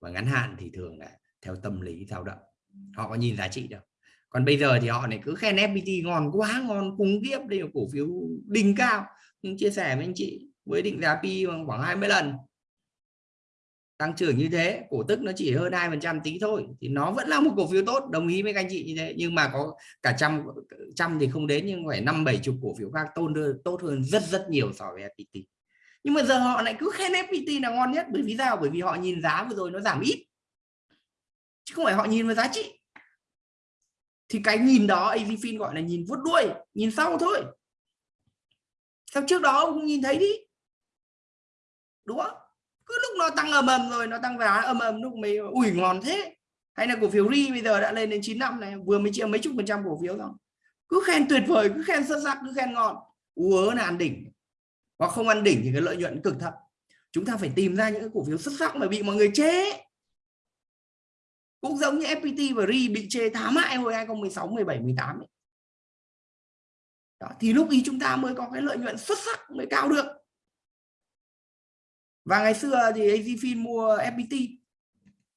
Và ngắn hạn thì thường là theo tâm lý dao động. Họ có nhìn giá trị đâu. Còn bây giờ thì họ này cứ khen FPT ngon quá, ngon, khủng khiếp, đây là cổ phiếu đỉnh cao. Nhưng chia sẻ với anh chị, với định giá pi khoảng 20 lần tăng trưởng như thế, cổ tức nó chỉ hơn hai phần trăm tí thôi, thì nó vẫn là một cổ phiếu tốt, đồng ý với các anh chị như thế. Nhưng mà có cả trăm trăm thì không đến, nhưng phải năm, bảy chục cổ phiếu khác tôn tốt hơn rất rất nhiều so với FPT nhưng mà giờ họ lại cứ khen FPT là ngon nhất, bởi vì sao? Bởi vì họ nhìn giá vừa rồi nó giảm ít. Chứ không phải họ nhìn vào giá trị. Thì cái nhìn đó AZFIN gọi là nhìn vuốt đuôi, nhìn sau thôi. Sao trước đó ông nhìn thấy đi? Đúng không? Cứ lúc nó tăng ầm ầm rồi nó tăng giá ầm ầm lúc mấy ủi ngon thế. Hay là cổ phiếu ri bây giờ đã lên đến 95 này vừa mới chia mấy chục phần trăm cổ phiếu rồi cứ khen tuyệt vời cứ khen xuất sắc cứ khen ngon. Ú là ăn đỉnh. Hoặc không ăn đỉnh thì cái lợi nhuận cực thấp chúng ta phải tìm ra những cái cổ phiếu xuất sắc mà bị mọi người chế cũng giống như FPT và RI bị chê thá hại hồi 2016 17 18 ấy. Đó, thì lúc ý chúng ta mới có cái lợi nhuận xuất sắc mới cao được và ngày xưa thì AZFIN mua FPT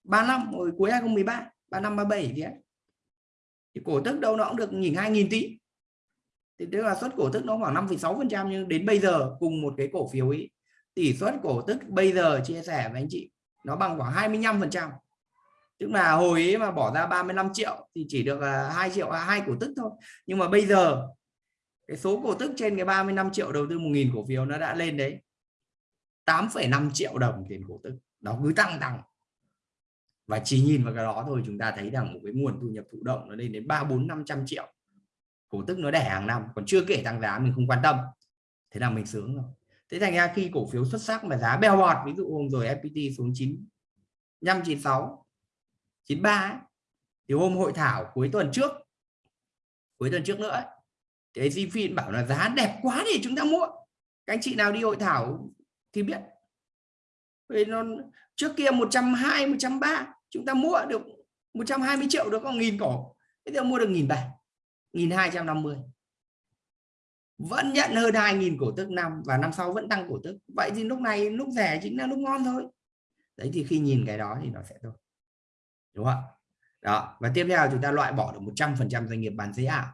3 năm hồi cuối 2013 3 năm 37 gì ấy. Thì cổ tức đâu nó cũng được nhìn 2.000 tỷ thì tức là suất cổ tức nó khoảng 5,6 phần trăm nhưng đến bây giờ cùng một cái cổ phiếu ấy tỷ suất cổ tức bây giờ chia sẻ với anh chị nó bằng khoảng 25 phần trăm. Tức là hồi ấy mà bỏ ra 35 triệu thì chỉ được 2 triệu à, hai cổ tức thôi. Nhưng mà bây giờ cái số cổ tức trên cái 35 triệu đầu tư 1.000 cổ phiếu nó đã lên đấy. 8,5 triệu đồng tiền cổ tức. Nó cứ tăng tăng. Và chỉ nhìn vào cái đó thôi chúng ta thấy rằng một cái nguồn thu nhập thụ động nó lên đến ba bốn năm trăm triệu. Cổ tức nó đẻ hàng năm còn chưa kể tăng giá mình không quan tâm. Thế là mình sướng rồi. Thế thành ra khi cổ phiếu xuất sắc mà giá bèo bọt ví dụ hôm rồi FPT xuống 9 596 93 thì hôm hội thảo cuối tuần trước cuối tuần trước nữa thì Zfin bảo là giá đẹp quá thì chúng ta mua. Các anh chị nào đi hội thảo thì biết. Vì nó, trước kia 120 130 chúng ta mua được 120 triệu được có nghìn cổ. Bây giờ mua được nghìn bảy, nghìn hai trăm năm mươi. Vẫn nhận hơn 2.000 cổ tức năm và năm sau vẫn tăng cổ tức. Vậy thì lúc này lúc rẻ chính là lúc ngon thôi. Đấy, thì khi nhìn cái đó thì nó sẽ thôi đúng không đó, và tiếp theo chúng ta loại bỏ được 100% doanh nghiệp bán giấy ảo.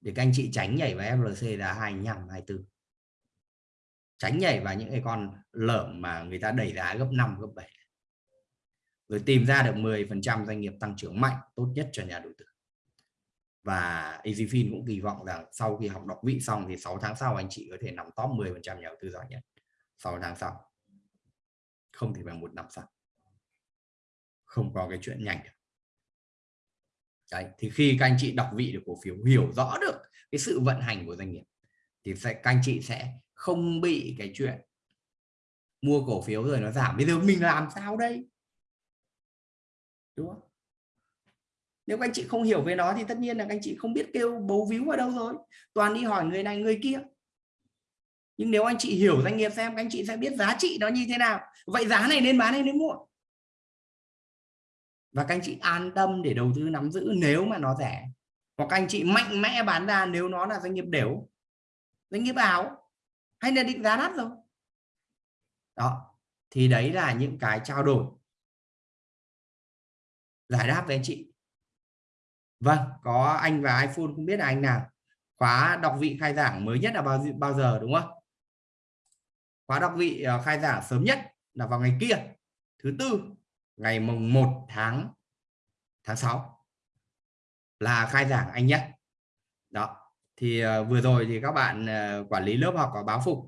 Để các anh chị tránh nhảy vào FLC là 25 24 tránh nhảy vào những cái con lởm mà người ta đẩy giá gấp 5 gấp 7 rồi tìm ra được 10% doanh nghiệp tăng trưởng mạnh tốt nhất cho nhà đầu tư. Và EasyFin cũng kỳ vọng rằng sau khi học đọc vị xong thì 6 tháng sau anh chị có thể nắm top 10% nhà đầu tư giỏi nhất. 6 tháng sau. Không thì bằng một năm sau. Không có cái chuyện nhanh được. Đấy, thì khi các anh chị đọc vị được cổ phiếu hiểu rõ được cái sự vận hành của doanh nghiệp thì sẽ các anh chị sẽ không bị cái chuyện mua cổ phiếu rồi nó giảm. Bây giờ mình làm sao đây? Đúng không? Nếu các anh chị không hiểu về nó thì tất nhiên là các anh chị không biết kêu bấu víu ở đâu rồi. Toàn đi hỏi người này, người kia. Nhưng nếu anh chị hiểu doanh nghiệp xem, các anh chị sẽ biết giá trị nó như thế nào. Vậy giá này nên bán hay nên mua? Và các anh chị an tâm để đầu tư nắm giữ nếu mà nó rẻ. Hoặc các anh chị mạnh mẽ bán ra nếu nó là doanh nghiệp đều. Doanh nghiệp ảo hay là định giá đắt rồi? Đó, thì đấy là những cái trao đổi. Giải đáp với anh chị. Vâng có anh và iPhone không biết là anh nào. Khóa đọc vị khai giảng mới nhất là bao bao giờ, đúng không? Khóa đọc vị ờ, khai giảng sớm nhất là vào ngày kia, thứ tư, ngày mùng 1 tháng tháng 6 là khai giảng anh nhé. Đó thì uh, vừa rồi thì các bạn uh, quản lý lớp học ở báo phục.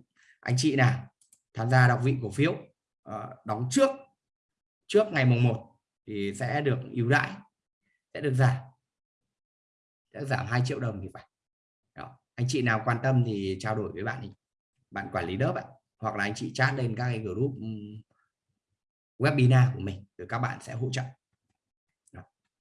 Anh chị nào tham gia đọc vị cổ phiếu uh, đóng trước trước ngày mùng 1 thì sẽ được ưu đãi sẽ được giảm. Sẽ giảm 2 triệu đồng thì phải. Đó. anh chị nào quan tâm thì trao đổi với bạn bạn quản lý lớp ạ hoặc là anh chị chat lên các cái group webinar của mình rồi các bạn sẽ hỗ trợ.